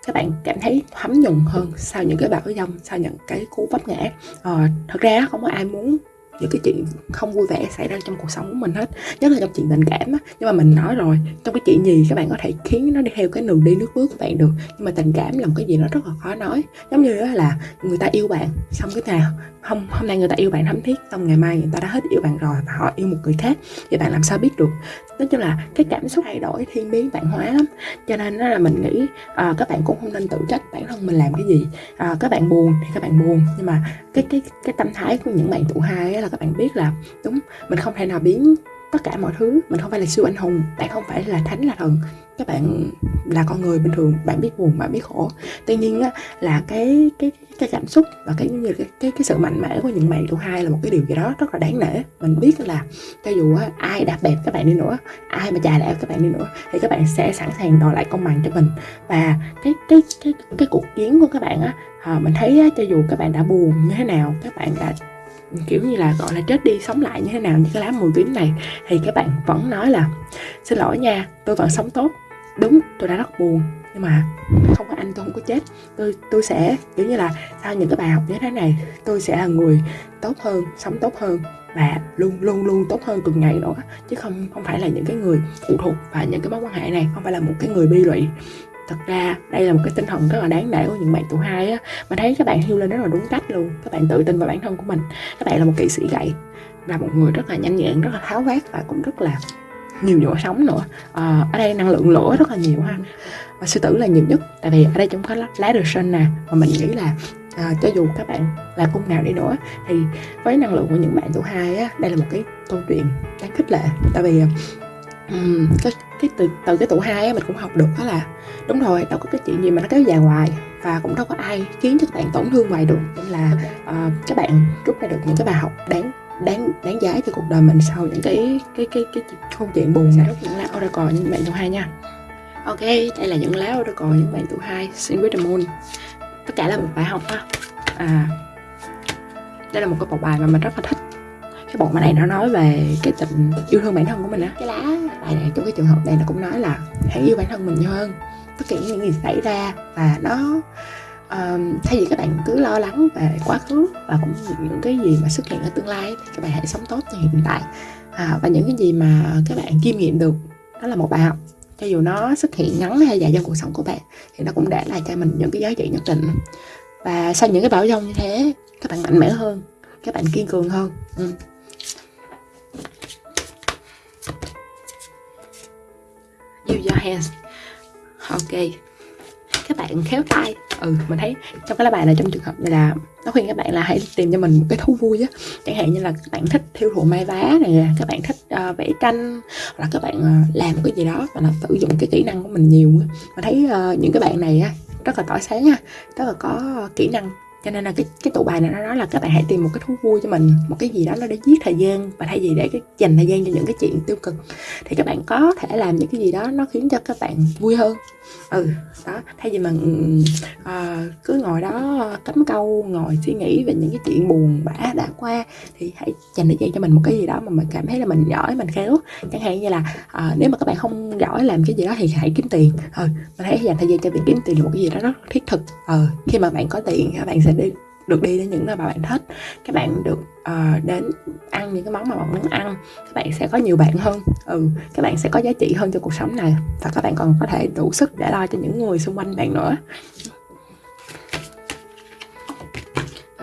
các bạn cảm thấy thấm nhuần hơn sau những cái bão dông sau những cái cú vấp ngã. À, thật ra không có ai muốn những cái chuyện không vui vẻ xảy ra trong cuộc sống của mình hết. Nhất là trong chuyện tình cảm á. Nhưng mà mình nói rồi trong cái chuyện gì các bạn có thể khiến nó đi theo cái đường đi nước bước của bạn được. Nhưng mà tình cảm là một cái gì nó rất là khó nói. Giống như là người ta yêu bạn xong cái nào hôm hôm nay người ta yêu bạn thấm thiết xong ngày mai người ta đã hết yêu bạn rồi và họ yêu một người khác thì bạn làm sao biết được? Nói chung là cái cảm xúc thay đổi thiên biến bạn hóa lắm. Cho nên đó là mình nghĩ à, các bạn cũng không nên tự trách bản thân mình làm cái gì. À, các bạn buồn thì các bạn buồn nhưng mà cái cái cái tâm thái của những bạn tụ hai là các bạn biết là đúng mình không thể nào biến tất cả mọi thứ mình không phải là siêu anh hùng bạn không phải là thánh là thần. Các bạn là con người bình thường bạn biết buồn bạn biết khổ. Tuy nhiên á, là cái cái cái cảm xúc và cái như cái, cái cái sự mạnh mẽ của những bạn tụ hai là một cái điều gì đó rất là đáng nể. Mình biết là cho dù á, ai đạp bẹp các bạn đi nữa ai mà chà đạp các bạn đi nữa thì các bạn sẽ sẵn sàng đòi lại công bằng cho mình. Và cái cái cái cái cuộc chiến của các bạn á à, mình thấy á, cho dù các bạn đã buồn như thế nào các bạn đã kiểu như là, gọi là, chết đi, sống lại như thế nào, như cái lá mùi tím này, thì các bạn vẫn nói là, xin lỗi nha, tôi vẫn sống tốt. Đúng, tôi đã rất buồn, nhưng mà không có anh tôi không có chết. Tôi tôi sẽ, kiểu như là, sau những cái bài học như thế này, tôi sẽ là người tốt hơn, sống tốt hơn và luôn luôn luôn tốt hơn từng ngày nữa. Chứ không không phải là những cái người phụ thuộc vào những cái mối quan hệ này, không phải là một cái người bi lụy thật ra đây là một cái tinh thần rất là đáng nể của những bạn tuổi hai á mà thấy các bạn hiêu lên rất là đúng cách luôn. Các bạn tự tin vào bản thân của mình. Các bạn là một kỵ sĩ gậy là một người rất là nhanh nhẹn rất là tháo vát và cũng rất là nhiều chỗ sống nữa. À, ở đây năng lượng lửa rất là nhiều ha. Và sư tử là nhiều nhất tại vì ở đây chúng có lá được sinh nè và mình nghĩ là à, cho dù các bạn là cung nào đi nữa thì với năng lượng của những bạn tuổi hai á đây là một cái câu chuyện đáng khích lệ. Tại vì ờ, um, cái, cái từ từ cái tủ hai á mình cũng học được đó là đúng rồi đâu có cái chuyện gì mà nó kéo dài hoài và cũng đâu có ai khiến cho các bạn tổn thương hoài được. Nên là uh, các bạn rút ra được những cái bài học đáng đáng đáng giá cho cuộc đời mình sau những cái cái cái cái, cái câu chuyện buồn này. Những lá oracle những bạn tuổi hai nha. Ok đây là những lá oracle những bạn tuổi hai xin with the moon. Tất cả là một bài học ha. À đây là một cái bộ bài mà mình rất là thích cái bộ bài này nó nói về cái tình yêu thương bản thân của mình á. Cái lá bài này trong cái trường hợp này nó cũng nói là hãy yêu bản thân mình nhiều hơn. Tất cả những gì xảy ra và nó um, thay vì các bạn cứ lo lắng về quá khứ và cũng những cái gì mà xuất hiện ở tương lai thì các bạn hãy sống tốt cho hiện tại. À, và những cái gì mà các bạn kiêm nghiệm được đó là một bài học. Cho dù nó xuất hiện ngắn hay dài trong cuộc sống của bạn thì nó cũng để lại cho mình những cái giá trị nhất định. Và sau những cái bão giông như thế các bạn mạnh mẽ hơn các bạn kiên cường hơn. Ừ. your hands. Ok. Các bạn khéo tay. Ừ mình thấy trong cái lá bài này trong trường hợp này là nó khuyên các bạn là hãy tìm cho mình một cái thú vui á. Chẳng hạn như là các bạn thích thiêu thụ may vá này các bạn thích uh, vẽ tranh hoặc là các bạn uh, làm cái gì đó và là sử dụng cái kỹ năng của mình nhiều mình thấy uh, những cái bạn này á rất là tỏa sáng ha rất là có kỹ năng cho nên là cái cái tụ bài này nó nói là các bạn hãy tìm một cái thú vui cho mình, một cái gì đó nó để giết thời gian và thay vì để cái dành thời gian cho những cái chuyện tiêu cực. Thì các bạn có thể làm những cái gì đó nó khiến cho các bạn vui hơn ừ đó thay vì mà à, cứ ngồi đó cắm câu ngồi suy nghĩ về những cái chuyện buồn bã đã qua thì hãy dành thời gian cho mình một cái gì đó mà mình cảm thấy là mình giỏi mình khéo. Chẳng hạn như là à, nếu mà các bạn không giỏi làm cái gì đó thì hãy kiếm tiền. Ừ mình hãy dành thời gian cho việc kiếm tiền là một cái gì đó rất thiết thực. Ừ khi mà bạn có tiền các bạn sẽ đi được đi đến những nơi mà bạn thích. Các bạn được uh, đến ăn những cái món mà bạn muốn ăn các bạn sẽ có nhiều bạn hơn. Ừ các bạn sẽ có giá trị hơn cho cuộc sống này và các bạn còn có thể đủ sức để lo cho những người xung quanh bạn nữa.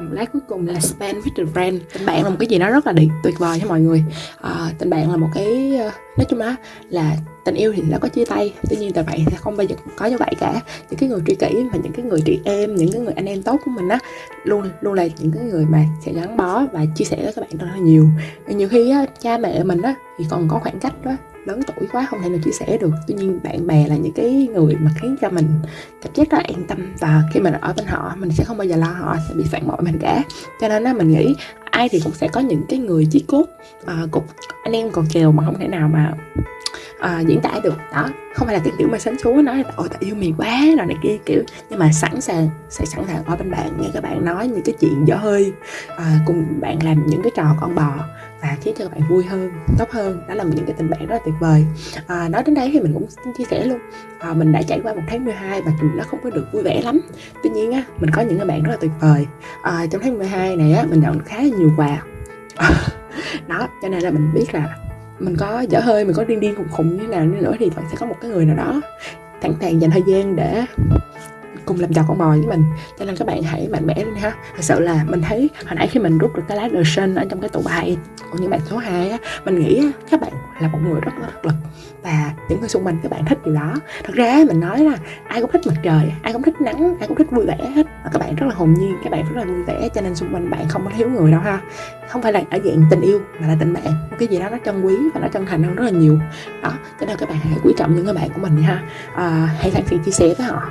Một lát cuối cùng là spend with the brand tình bạn là một cái gì đó rất là tuyệt vời cho mọi người. À, tình bạn là một cái ờ, nói chung á là tình yêu thì đã có chia tay. Tuy nhiên tình bạn sẽ không bao giờ có như vậy cả. Những cái người tri kỷ và những cái người chị em những cái người anh em tốt của mình á luôn luôn là những cái người mà sẽ gắn bó và chia sẻ với các bạn rất là nhiều. Nhiều khi á, cha mẹ mình á thì còn có khoảng cách đó lớn tuổi quá không thể nào chia sẻ được. Tuy nhiên bạn bè là những cái người mà khiến cho mình cảm giác rất là an tâm. Và khi mình ở bên họ mình sẽ không bao giờ lo họ sẽ bị phản bội mình cả. Cho nên á mình nghĩ ai thì cũng sẽ có những cái người chí cốt à, cục anh em còn kèo mà không thể nào mà à, diễn tả được. Đó không phải là cái kiểu mà sánh xuống nói là ôi tại yêu mày quá rồi này kia kiểu. Nhưng mà sẵn sàng sẽ sẵn sàng ở bên bạn nghe các bạn nói những cái chuyện dở hơi à, cùng bạn làm những cái trò con bò và khiến cho các bạn vui hơn tốt hơn. Đó là những cái tình bạn rất là tuyệt vời. À, nói đến đấy thì mình cũng chia sẻ luôn. À, mình đã trải qua một tháng 12 và chúng nó không có được vui vẻ lắm. Tuy nhiên á mình có những người bạn rất là tuyệt vời. À, trong tháng 12 này á mình nhận khá là nhiều quà. Đó cho nên là mình biết là mình có dở hơi mình có điên điên khùng khùng như nào nữa thì vẫn sẽ có một cái người nào đó thẳng thàng dành thời gian để cùng làm giàu con bò với mình. Cho nên các bạn hãy mạnh mẽ lên ha. Thật sự là mình thấy hồi nãy khi mình rút được cái lá sinh ở trong cái tủ bài của những bạn số 2 á mình nghĩ các bạn là một người rất là thực lực và những người xung quanh các bạn thích điều đó. Thật ra mình nói là ai cũng thích mặt trời ai cũng thích nắng ai cũng thích vui vẻ hết. Và các bạn rất là hồn nhiên các bạn rất là vui vẻ cho nên xung quanh bạn không có thiếu người đâu ha. Không phải là ở dạng tình yêu mà là tình bạn. Một cái gì đó nó trân quý và nó chân thành hơn rất là nhiều. Đó cho nên các bạn hãy quý trọng những người bạn của mình ha. À, hãy sẵn sàng chia sẻ với họ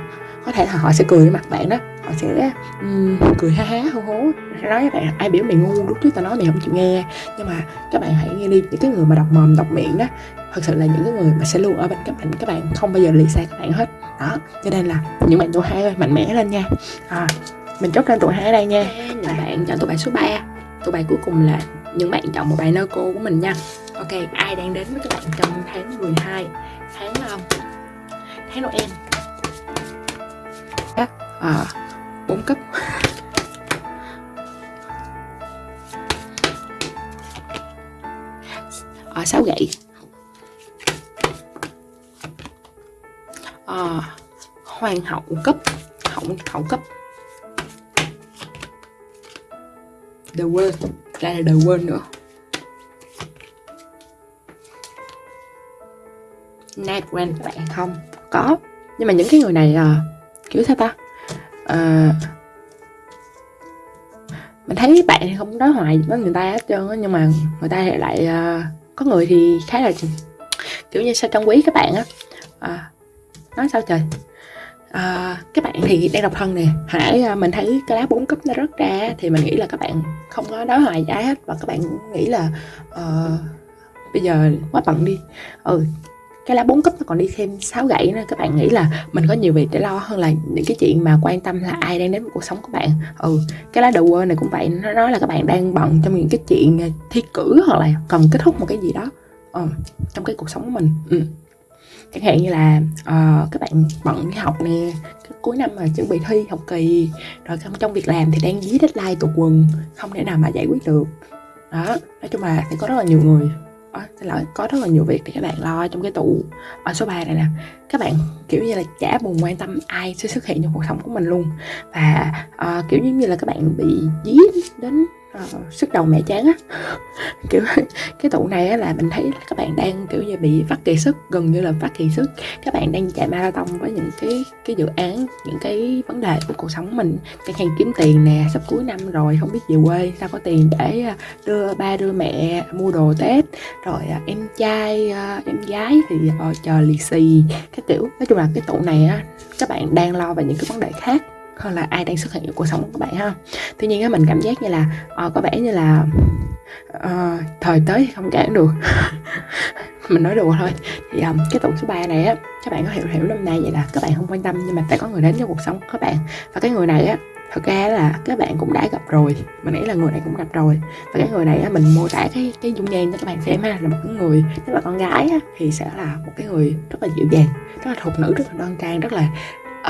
có thể là họ sẽ cười mặt bạn đó. Họ sẽ um, cười ha há hô hố. Nói với bạn ai biểu mày ngu lúc trước tao nói mày không chịu nghe. Nhưng mà các bạn hãy nghe đi những cái người mà đọc mồm đọc miệng đó thật sự là những cái người mà sẽ luôn ở bên các bạn các bạn không bao giờ lì xa các bạn hết. Đó cho nên là những bạn tuổi hai ơi mạnh mẽ lên nha. À, mình chốt lên tuổi hai ở đây nha. Là bạn chọn tụi bạn số 3 tụi bạn cuối cùng là những bạn chọn một bài nơ cô của mình nha. Ok ai đang đến với các bạn trong tháng 12 tháng um, tháng Noel à, 4 cấp. À, 6 gậy. À, hoàng hậu cấp hậu hậu cấp. The World ra là The World nữa. Night Rain bạn không có. Nhưng mà những cái người này à, kiểu sao ta? À, mình thấy bạn thì không nói hoài với người ta hết trơn á nhưng mà người ta lại uh, có người thì khá là kiểu như sao trong quý các bạn á. À, nói sao trời? À, các bạn thì đang độc thân nè. Hãy mình thấy cái lá bốn cấp nó rớt ra thì mình nghĩ là các bạn không có nói hoài giá hết và các bạn nghĩ là uh, bây giờ quá bận đi. Ừ cái lá bốn cấp nó còn đi thêm sáu gậy nữa các bạn nghĩ là mình có nhiều việc để lo hơn là những cái chuyện mà quan tâm là ai đang đến với cuộc sống của bạn ừ cái lá đầu quên này cũng vậy nó nói là các bạn đang bận trong những cái chuyện à, thi cử hoặc là cần kết thúc một cái gì đó ừ, trong cái cuộc sống của mình ừ. chẳng hạn như là uh, các bạn bận đi học nè cuối năm mà chuẩn bị thi học kỳ rồi trong trong việc làm thì đang dí deadline tụt quần không thể nào mà giải quyết được đó nói chung là sẽ có rất là nhiều người Ờ, xin lỗi có rất là nhiều việc để các bạn lo trong cái tụ ở số 3 này nè các bạn kiểu như là chả buồn quan tâm ai sẽ xuất hiện trong cuộc sống của mình luôn. Và uh, kiểu như là các bạn bị dí đến uh, sức đầu mẹ chán á. Kiểu cái tụ này á là mình thấy các bạn đang kiểu như bị phát kỳ sức gần như là phát kỳ sức. Các bạn đang chạy marathon với những cái cái dự án những cái vấn đề của cuộc sống mình. Chẳng hạn kiếm tiền nè sắp cuối năm rồi không biết về quê sao có tiền để à, đưa ba đưa mẹ mua đồ tết. Rồi uh, em trai à, em gái thì uh, chờ lì xì cái kiểu. Nói chung là cái tụ này á các bạn đang lo về những cái vấn đề khác hơn là ai đang xuất hiện trong cuộc sống của các bạn ha. Tuy nhiên á mình cảm giác như là uh, có vẻ như là uh, thời tới thì không cản được. Mình nói đùa thôi. Thì um, cái tụ số 3 này á các bạn có hiểu hiểu năm nay vậy là các bạn không quan tâm nhưng mà sẽ có người đến trong cuộc sống của các bạn. Và cái người này á thật ra là các bạn cũng đã gặp rồi. Mình nghĩ là người này cũng gặp rồi. Và cái người này á mình mô tả cái cái dung nhan cho các bạn xem ha là một cái người nếu là con gái á, thì sẽ là một cái người rất là dịu dàng rất là thục nữ rất là đoan trang rất là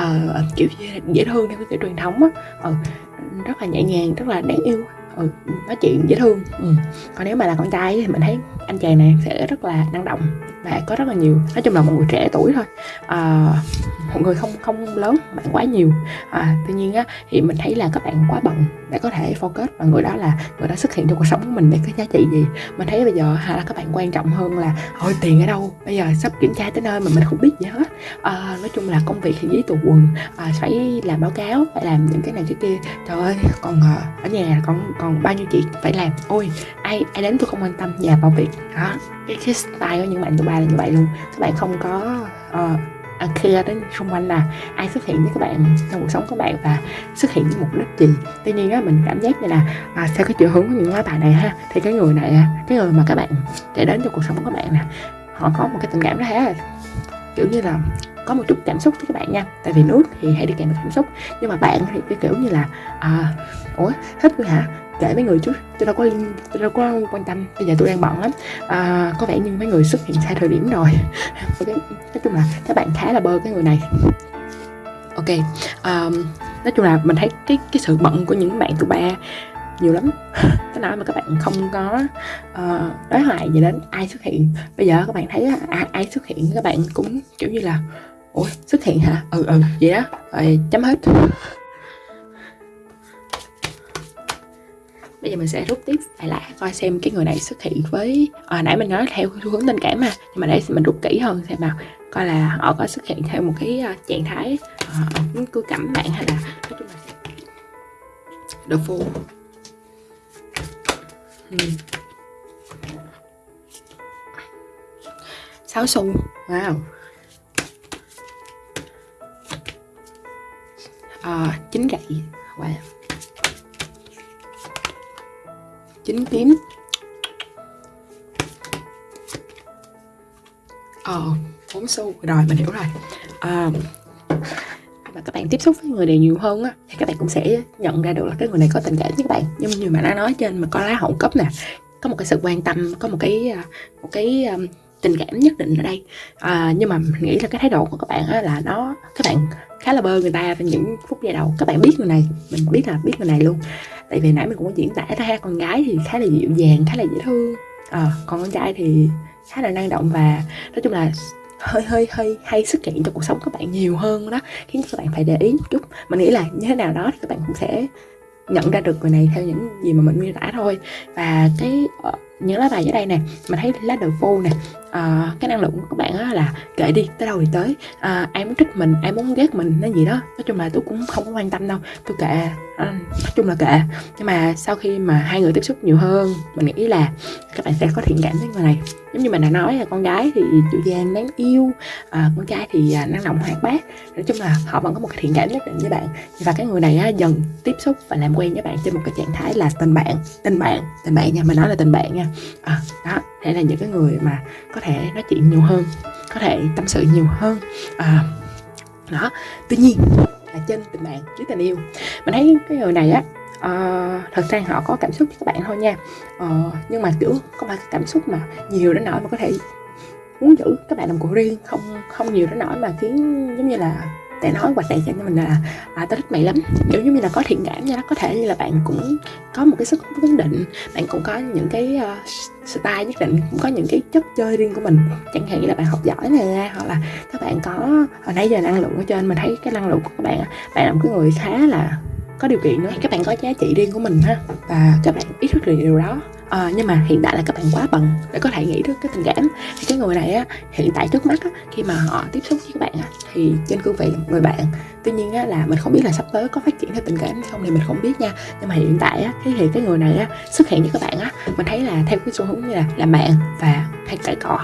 uh, kiểu dễ thương theo cái kiểu truyền thống á. Ừ, rất là nhẹ nhàng rất là đáng yêu. Ừ, nói chuyện dễ thương. Ừ. còn nếu mà là con trai thì mình thấy anh chàng này sẽ rất là năng động và có rất là nhiều. Nói chung là một người trẻ tuổi thôi. À, một người không không lớn bạn quá nhiều. À, tuy nhiên á thì mình thấy là các bạn quá bận để có thể focus và người đó là người đó xuất hiện trong cuộc sống của mình để có giá trị gì. Mình thấy bây giờ hay là các bạn quan trọng hơn là ôi tiền ở đâu? Bây giờ sắp kiểm tra tới nơi mà mình không biết gì hết. À, nói chung là công việc thì giấy tù quần. À, phải làm báo cáo phải làm những cái này cái kia. Trời ơi còn ờ, ở nhà còn còn bao nhiêu chuyện phải làm. Ôi ai ai đến tôi không quan tâm nhà vào việc. Đó cái, cái style của những bạn Dubai ba là như vậy luôn. Các bạn không có uh, à, đến xung quanh là ai xuất hiện với các bạn trong cuộc sống của bạn và xuất hiện với mục đích gì. Tuy nhiên á mình cảm giác như là à, theo cái chiều hướng của những lá bài này ha thì cái người này cái người mà các bạn để đến cho cuộc sống của bạn nè họ có một cái tình cảm đó là kiểu như là có một chút cảm xúc với các bạn nha. Tại vì nước thì hay đi kèm với cảm xúc. Nhưng mà bạn thì cái kiểu như là à, ủa thích rồi hả? Kể mấy người chút tôi đâu có tôi đâu có quan tâm bây giờ tôi đang bận lắm. À, có vẻ như mấy người xuất hiện sai thời điểm rồi. Okay. nói chung là các bạn khá là bơ cái người này. Ok um, nói chung là mình thấy cái cái sự bận của những bạn tụi ba nhiều lắm. Cái nói mà các bạn không có uh, đối hoài gì đến ai xuất hiện. Bây giờ các bạn thấy à, ai xuất hiện các bạn cũng kiểu như là ủa xuất hiện hả? Ừ ừ vậy đó. Rồi chấm hết. Bây giờ mình sẽ rút tiếp lại lại coi xem cái người này xuất hiện với à, nãy mình nói theo xu hướng tình cảm mà. Nhưng mà để mình rút kỹ hơn xem nào coi là họ có xuất hiện theo một cái uh, trạng thái uh, cứ cẩm bạn hay là nói chung là đồ hmm. sáu xu wow. À, chín gậy. Wow chín tím. Ờ bốn xu rồi mình hiểu rồi. À, mà các bạn tiếp xúc với người này nhiều hơn á thì các bạn cũng sẽ nhận ra được là cái người này có tình cảm với các bạn. Nhưng như mà đã nói trên mà có lá hậu cấp nè có một cái sự quan tâm có một cái à, một cái um, tình cảm nhất định ở đây. À, nhưng mà mình nghĩ là cái thái độ của các bạn á, là nó các bạn khá là bơ người ta trong những phút giây đầu các bạn biết người này mình biết là biết người này luôn. Tại vì nãy mình cũng có diễn tả ra con gái thì khá là dịu dàng khá là dễ thương. À, còn con trai thì khá là năng động và nói chung là hơi hơi hơi hay xuất hiện trong cuộc sống các bạn nhiều hơn đó khiến các bạn phải để ý một chút. Mình nghĩ là như thế nào đó thì các bạn cũng sẽ nhận ra được người này theo những gì mà mình miêu tả thôi. Và cái ờ, những lá bài ở đây nè mình thấy lá đầu phu nè. À, cái năng lượng của các bạn á là kệ đi tới đâu thì tới. Ờ, à, ai muốn trích mình ai muốn ghét mình nó gì đó nói chung là tôi cũng không có quan tâm đâu tôi kệ à, nói chung là kệ. Nhưng mà sau khi mà hai người tiếp xúc nhiều hơn mình nghĩ là các bạn sẽ có thiện cảm với người này. Giống như mình đã nói là con gái thì dịu dàng đáng yêu à, con trai thì à, năng động hoạt bát. Nói chung là họ vẫn có một cái thiện cảm nhất định với bạn. Và cái người này á, dần tiếp xúc và làm quen với bạn trên một cái trạng thái là tình bạn tình bạn tình bạn nha mình nói là tình bạn nha à, đó để là những cái người mà có thể nói chuyện nhiều hơn có thể tâm sự nhiều hơn. À, đó tuy nhiên là trên tình bạn dưới tình yêu mình thấy cái người này á uh, thật ra họ có cảm xúc với các bạn thôi nha. Uh, nhưng mà kiểu có phải cảm xúc mà nhiều đến nỗi mà có thể muốn giữ các bạn làm của riêng không không nhiều đến nỗi mà khiến giống như là để nói hoặc này cho mình là à, tao thích mày lắm. Kiểu giống như là có thiện cảm nha nó có thể như là bạn cũng có một cái sức hút nhất định. Bạn cũng có những cái uh, style nhất định cũng có những cái chất chơi riêng của mình. Chẳng hạn như là bạn học giỏi nè hoặc là các bạn có hồi nãy giờ năng lượng ở trên mình thấy cái năng lượng của các bạn bạn là một cái người khá là có điều kiện nữa. Các bạn có giá trị riêng của mình ha và các bạn ý thức được điều đó à, nhưng mà hiện tại là các bạn quá bận để có thể nghĩ được cái tình cảm. Thì cái người này á hiện tại trước mắt á, khi mà họ tiếp xúc với các bạn á, thì trên cương vị là một người bạn. Tuy nhiên á, là mình không biết là sắp tới có phát triển theo tình cảm hay không thì mình không biết nha. Nhưng mà hiện tại á, thì, thì cái người này á, xuất hiện với các bạn á mình thấy là theo cái xu hướng như là làm bạn và hay cãi cọ.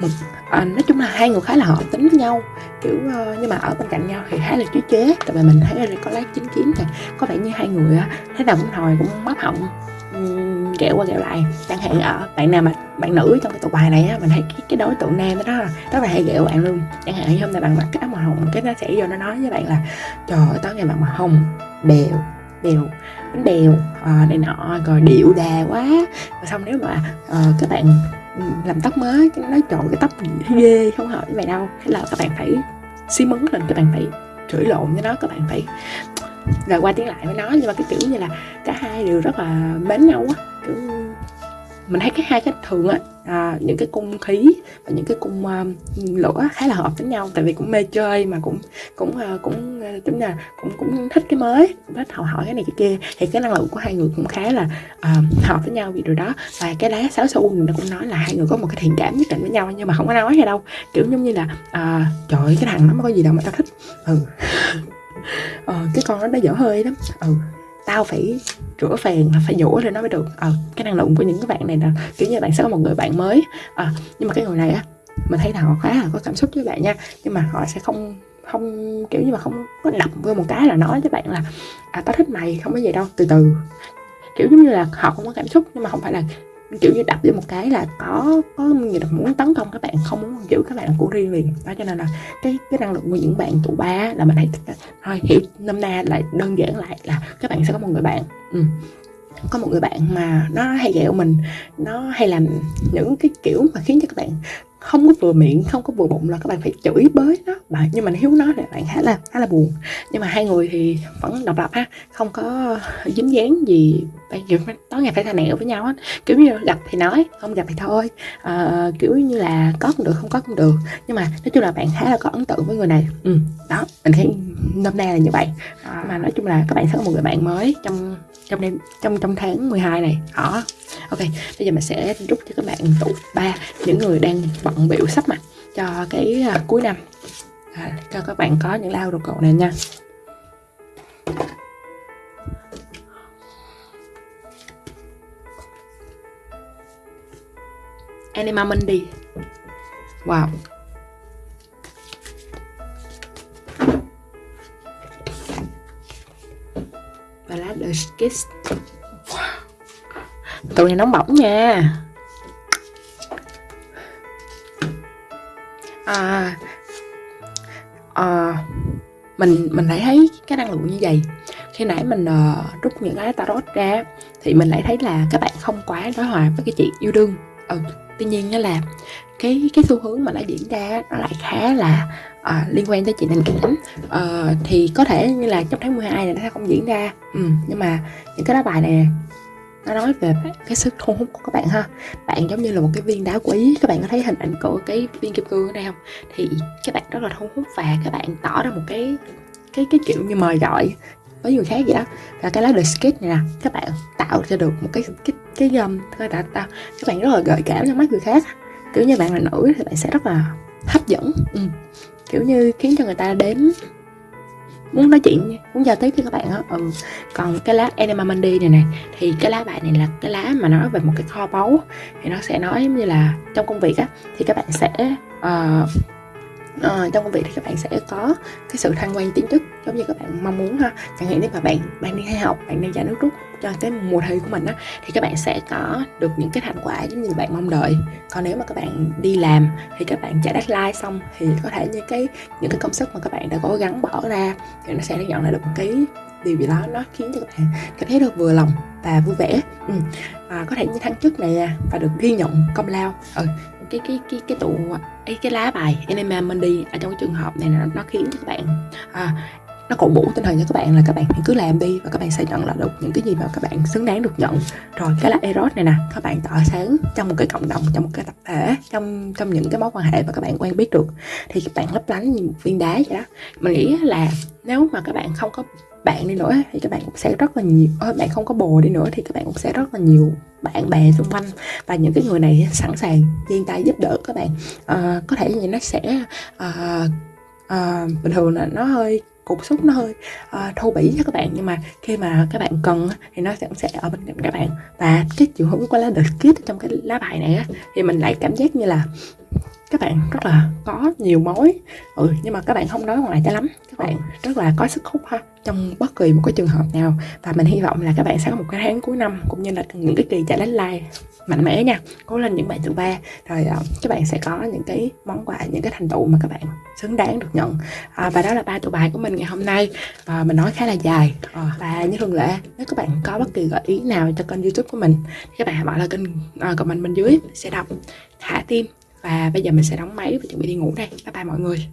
Một à, nói chung là hai người khá là hợp tính với nhau. Kiểu uh, nhưng mà ở bên cạnh nhau thì khá là chú chế. Tại vì mình thấy là có lá chín chín này có vẻ như hai người á thế nào cũng hồi cũng móc họng kẹo qua kẹo lại. Chẳng hạn ở bạn nào mà bạn nữ trong cái tụ bài này á mình thấy cái, cái đối tượng nam đó rất là hay ghẹo bạn luôn. Chẳng hạn như hôm nay bạn mặc cái áo màu hồng cái nó sẽ vô nó nói với bạn là trời ơi tối ngày bạn màu hồng bèo bèo bánh bèo à, ờ, này nọ rồi điệu đà quá. Và xong nếu mà à, các bạn ừ, làm tóc mới cái nói chọn cái tóc ghê không hợp với mày đâu. Thế là các bạn phải xí mấn lên các bạn phải chửi lộn với nó các bạn phải rồi qua tiếng lại với nó nhưng mà cái kiểu như là cả hai đều rất là mến nhau á. Kiểu mình thấy cái hai cái thường á à, những cái cung khí và những cái cung uh, lửa khá là hợp với nhau. Tại vì cũng mê chơi mà cũng cũng uh, cũng uh, tính là cũng cũng thích cái mới cũng thích học hỏi cái này cái kia. Thì cái năng lượng của hai người cũng khá là uh, hợp với nhau vì điều đó. Và cái lá sao su nó cũng nói là hai người có một cái thiện cảm nhất định với nhau nhưng mà không có nói hay đâu. Kiểu giống như là uh, trời cái thằng nó có gì đâu mà tao thích. Ừ. ờ, cái con đó nó dở hơi lắm. Ừ tao phải rửa phèn là phải dũa lên nó mới được. Ờ cái năng lượng của những cái bạn này là kiểu như bạn sẽ có một người bạn mới. À, nhưng mà cái người này á mình thấy là họ khá là có cảm xúc với bạn nha. Nhưng mà họ sẽ không không kiểu như mà không có đập vô một cái là nói với bạn là à tao thích mày không có gì đâu. Từ từ. Kiểu giống như là họ không có cảm xúc nhưng mà không phải là kiểu như đập vô một cái là có có người là muốn tấn công các bạn, không muốn giữ các bạn của riêng liền đó cho nên là cái cái năng lượng của những bạn tụ ba là mình thấy thôi, hiểu, năm na lại đơn giản lại là các bạn sẽ có một người bạn. Ừ. Có một người bạn mà nó hay ghẹo mình, nó hay làm những cái kiểu mà khiến cho các bạn không có vừa miệng không có vừa bụng là các bạn phải chửi bới nó. Bạn nhưng mà hiếu nói thì bạn khá là khá là buồn. Nhưng mà hai người thì vẫn độc lập ha không có dính dáng gì. Bây giờ tối ngày phải thà nẹo với nhau hết. Kiểu như gặp thì nói không gặp thì thôi. À, kiểu như là có cũng được không có cũng được. Nhưng mà nói chung là bạn khá là có ấn tượng với người này. Ừ đó mình thấy năm nay là như vậy. À, mà nói chung là các bạn sẽ có một người bạn mới trong trong đêm trong trong tháng 12 này. Đó ok bây giờ mình sẽ rút cho các bạn tụ ba những người đang bận biểu sắp mặt cho cái uh, cuối năm. À, cho các bạn có những lao đồ cậu này nha. Anima Mundi Wow. Và lá The Kiss. Wow. Tụi này nóng bỏng nha. À, à, mình mình lại thấy cái năng lượng như vậy. Khi nãy mình uh, rút những cái tarot ra thì mình lại thấy là các bạn không quá đối hòa với cái chuyện yêu đương. Ừ tuy nhiên đó là cái cái xu hướng mà đã diễn ra nó lại khá là uh, liên quan tới chuyện tình cảm. Uh, thì có thể như là trong tháng 12 này nó sẽ không diễn ra. Ừ, nhưng mà những cái lá bài này nó nói về cái sức thu hút của các bạn ha. Bạn giống như là một cái viên đá quý. Các bạn có thấy hình ảnh của cái viên kim cương ở đây không? Thì các bạn rất là thu hút và các bạn tỏ ra một cái cái cái kiểu như mời gọi với người khác vậy đó. Và cái lá the skit này nè các bạn tạo ra được một cái cái cái um, thôi đã ta, các bạn rất là gợi cảm trong mắt người khác. Kiểu như bạn là nữ thì bạn sẽ rất là hấp dẫn. Ừ. kiểu như khiến cho người ta đến muốn nói chuyện muốn giao tiếp với các bạn á ừ. còn cái lá Enema Monday này này thì cái lá bài này là cái lá mà nói về một cái kho báu thì nó sẽ nói như là trong công việc á thì các bạn sẽ uh, uh, trong công việc thì các bạn sẽ có cái sự thăng quan tiến chức giống như các bạn mong muốn ha. Chẳng hạn nếu mà bạn bạn đi hay học bạn đang giải nước rút cho cái mùa thi của mình á thì các bạn sẽ có được những cái thành quả giống như bạn mong đợi. Còn nếu mà các bạn đi làm thì các bạn trả deadline xong thì có thể như cái những cái công sức mà các bạn đã cố gắng bỏ ra thì nó sẽ nhận lại được một cái điều gì đó nó khiến cho các bạn cảm thấy được vừa lòng và vui vẻ. Ừ. à, có thể như thăng chức này và được ghi nhận công lao. Ừ cái cái cái cái tụ ấy cái lá bài Enema Monday ở trong cái trường hợp này nó, nó khiến cho các bạn à, nó cổ vũ tinh thần cho các bạn là các bạn cứ làm đi và các bạn sẽ nhận lại được những cái gì mà các bạn xứng đáng được nhận rồi cái là eros này nè các bạn tỏa sáng trong một cái cộng đồng trong một cái tập thể trong trong những cái mối quan hệ mà các bạn quen biết được thì các bạn lấp lánh như một viên đá vậy đó mình nghĩ là nếu mà các bạn không có bạn đi nữa thì các bạn cũng sẽ rất là nhiều bạn không có bồ đi nữa thì các bạn cũng sẽ rất là nhiều bạn bè xung quanh và những cái người này sẵn sàng giang tay giúp đỡ các bạn. À, có thể như nó sẽ à, à, bình thường là nó hơi cục xúc nó hơi uh, thô bỉ cho các bạn nhưng mà khi mà các bạn cần thì nó sẽ sẽ ở bên cạnh các bạn. Và cái chiều hướng của lá đợt kid trong cái lá bài này á thì mình lại cảm giác như là các bạn rất là có nhiều mối. Ừ nhưng mà các bạn không nói ngoài cho lắm. Các bạn rất là có sức hút ha trong bất kỳ một cái trường hợp nào. Và mình hy vọng là các bạn sẽ có một cái tháng cuối năm cũng như là những cái kỳ chạy like mạnh mẽ nha. Cố lên những bạn thứ ba. Rồi uh, các bạn sẽ có những cái món quà những cái thành tựu mà các bạn xứng đáng được nhận. À, và đó là ba tụ bài của mình ngày hôm nay. À, mình nói khá là dài. À, và như thường lệ nếu các bạn có bất kỳ gợi ý nào cho kênh youtube của mình thì các bạn bảo là kênh uh, comment bên dưới sẽ đọc. Thả tim và bây giờ mình sẽ đóng máy và chuẩn bị đi ngủ đây. Bye bye mọi người.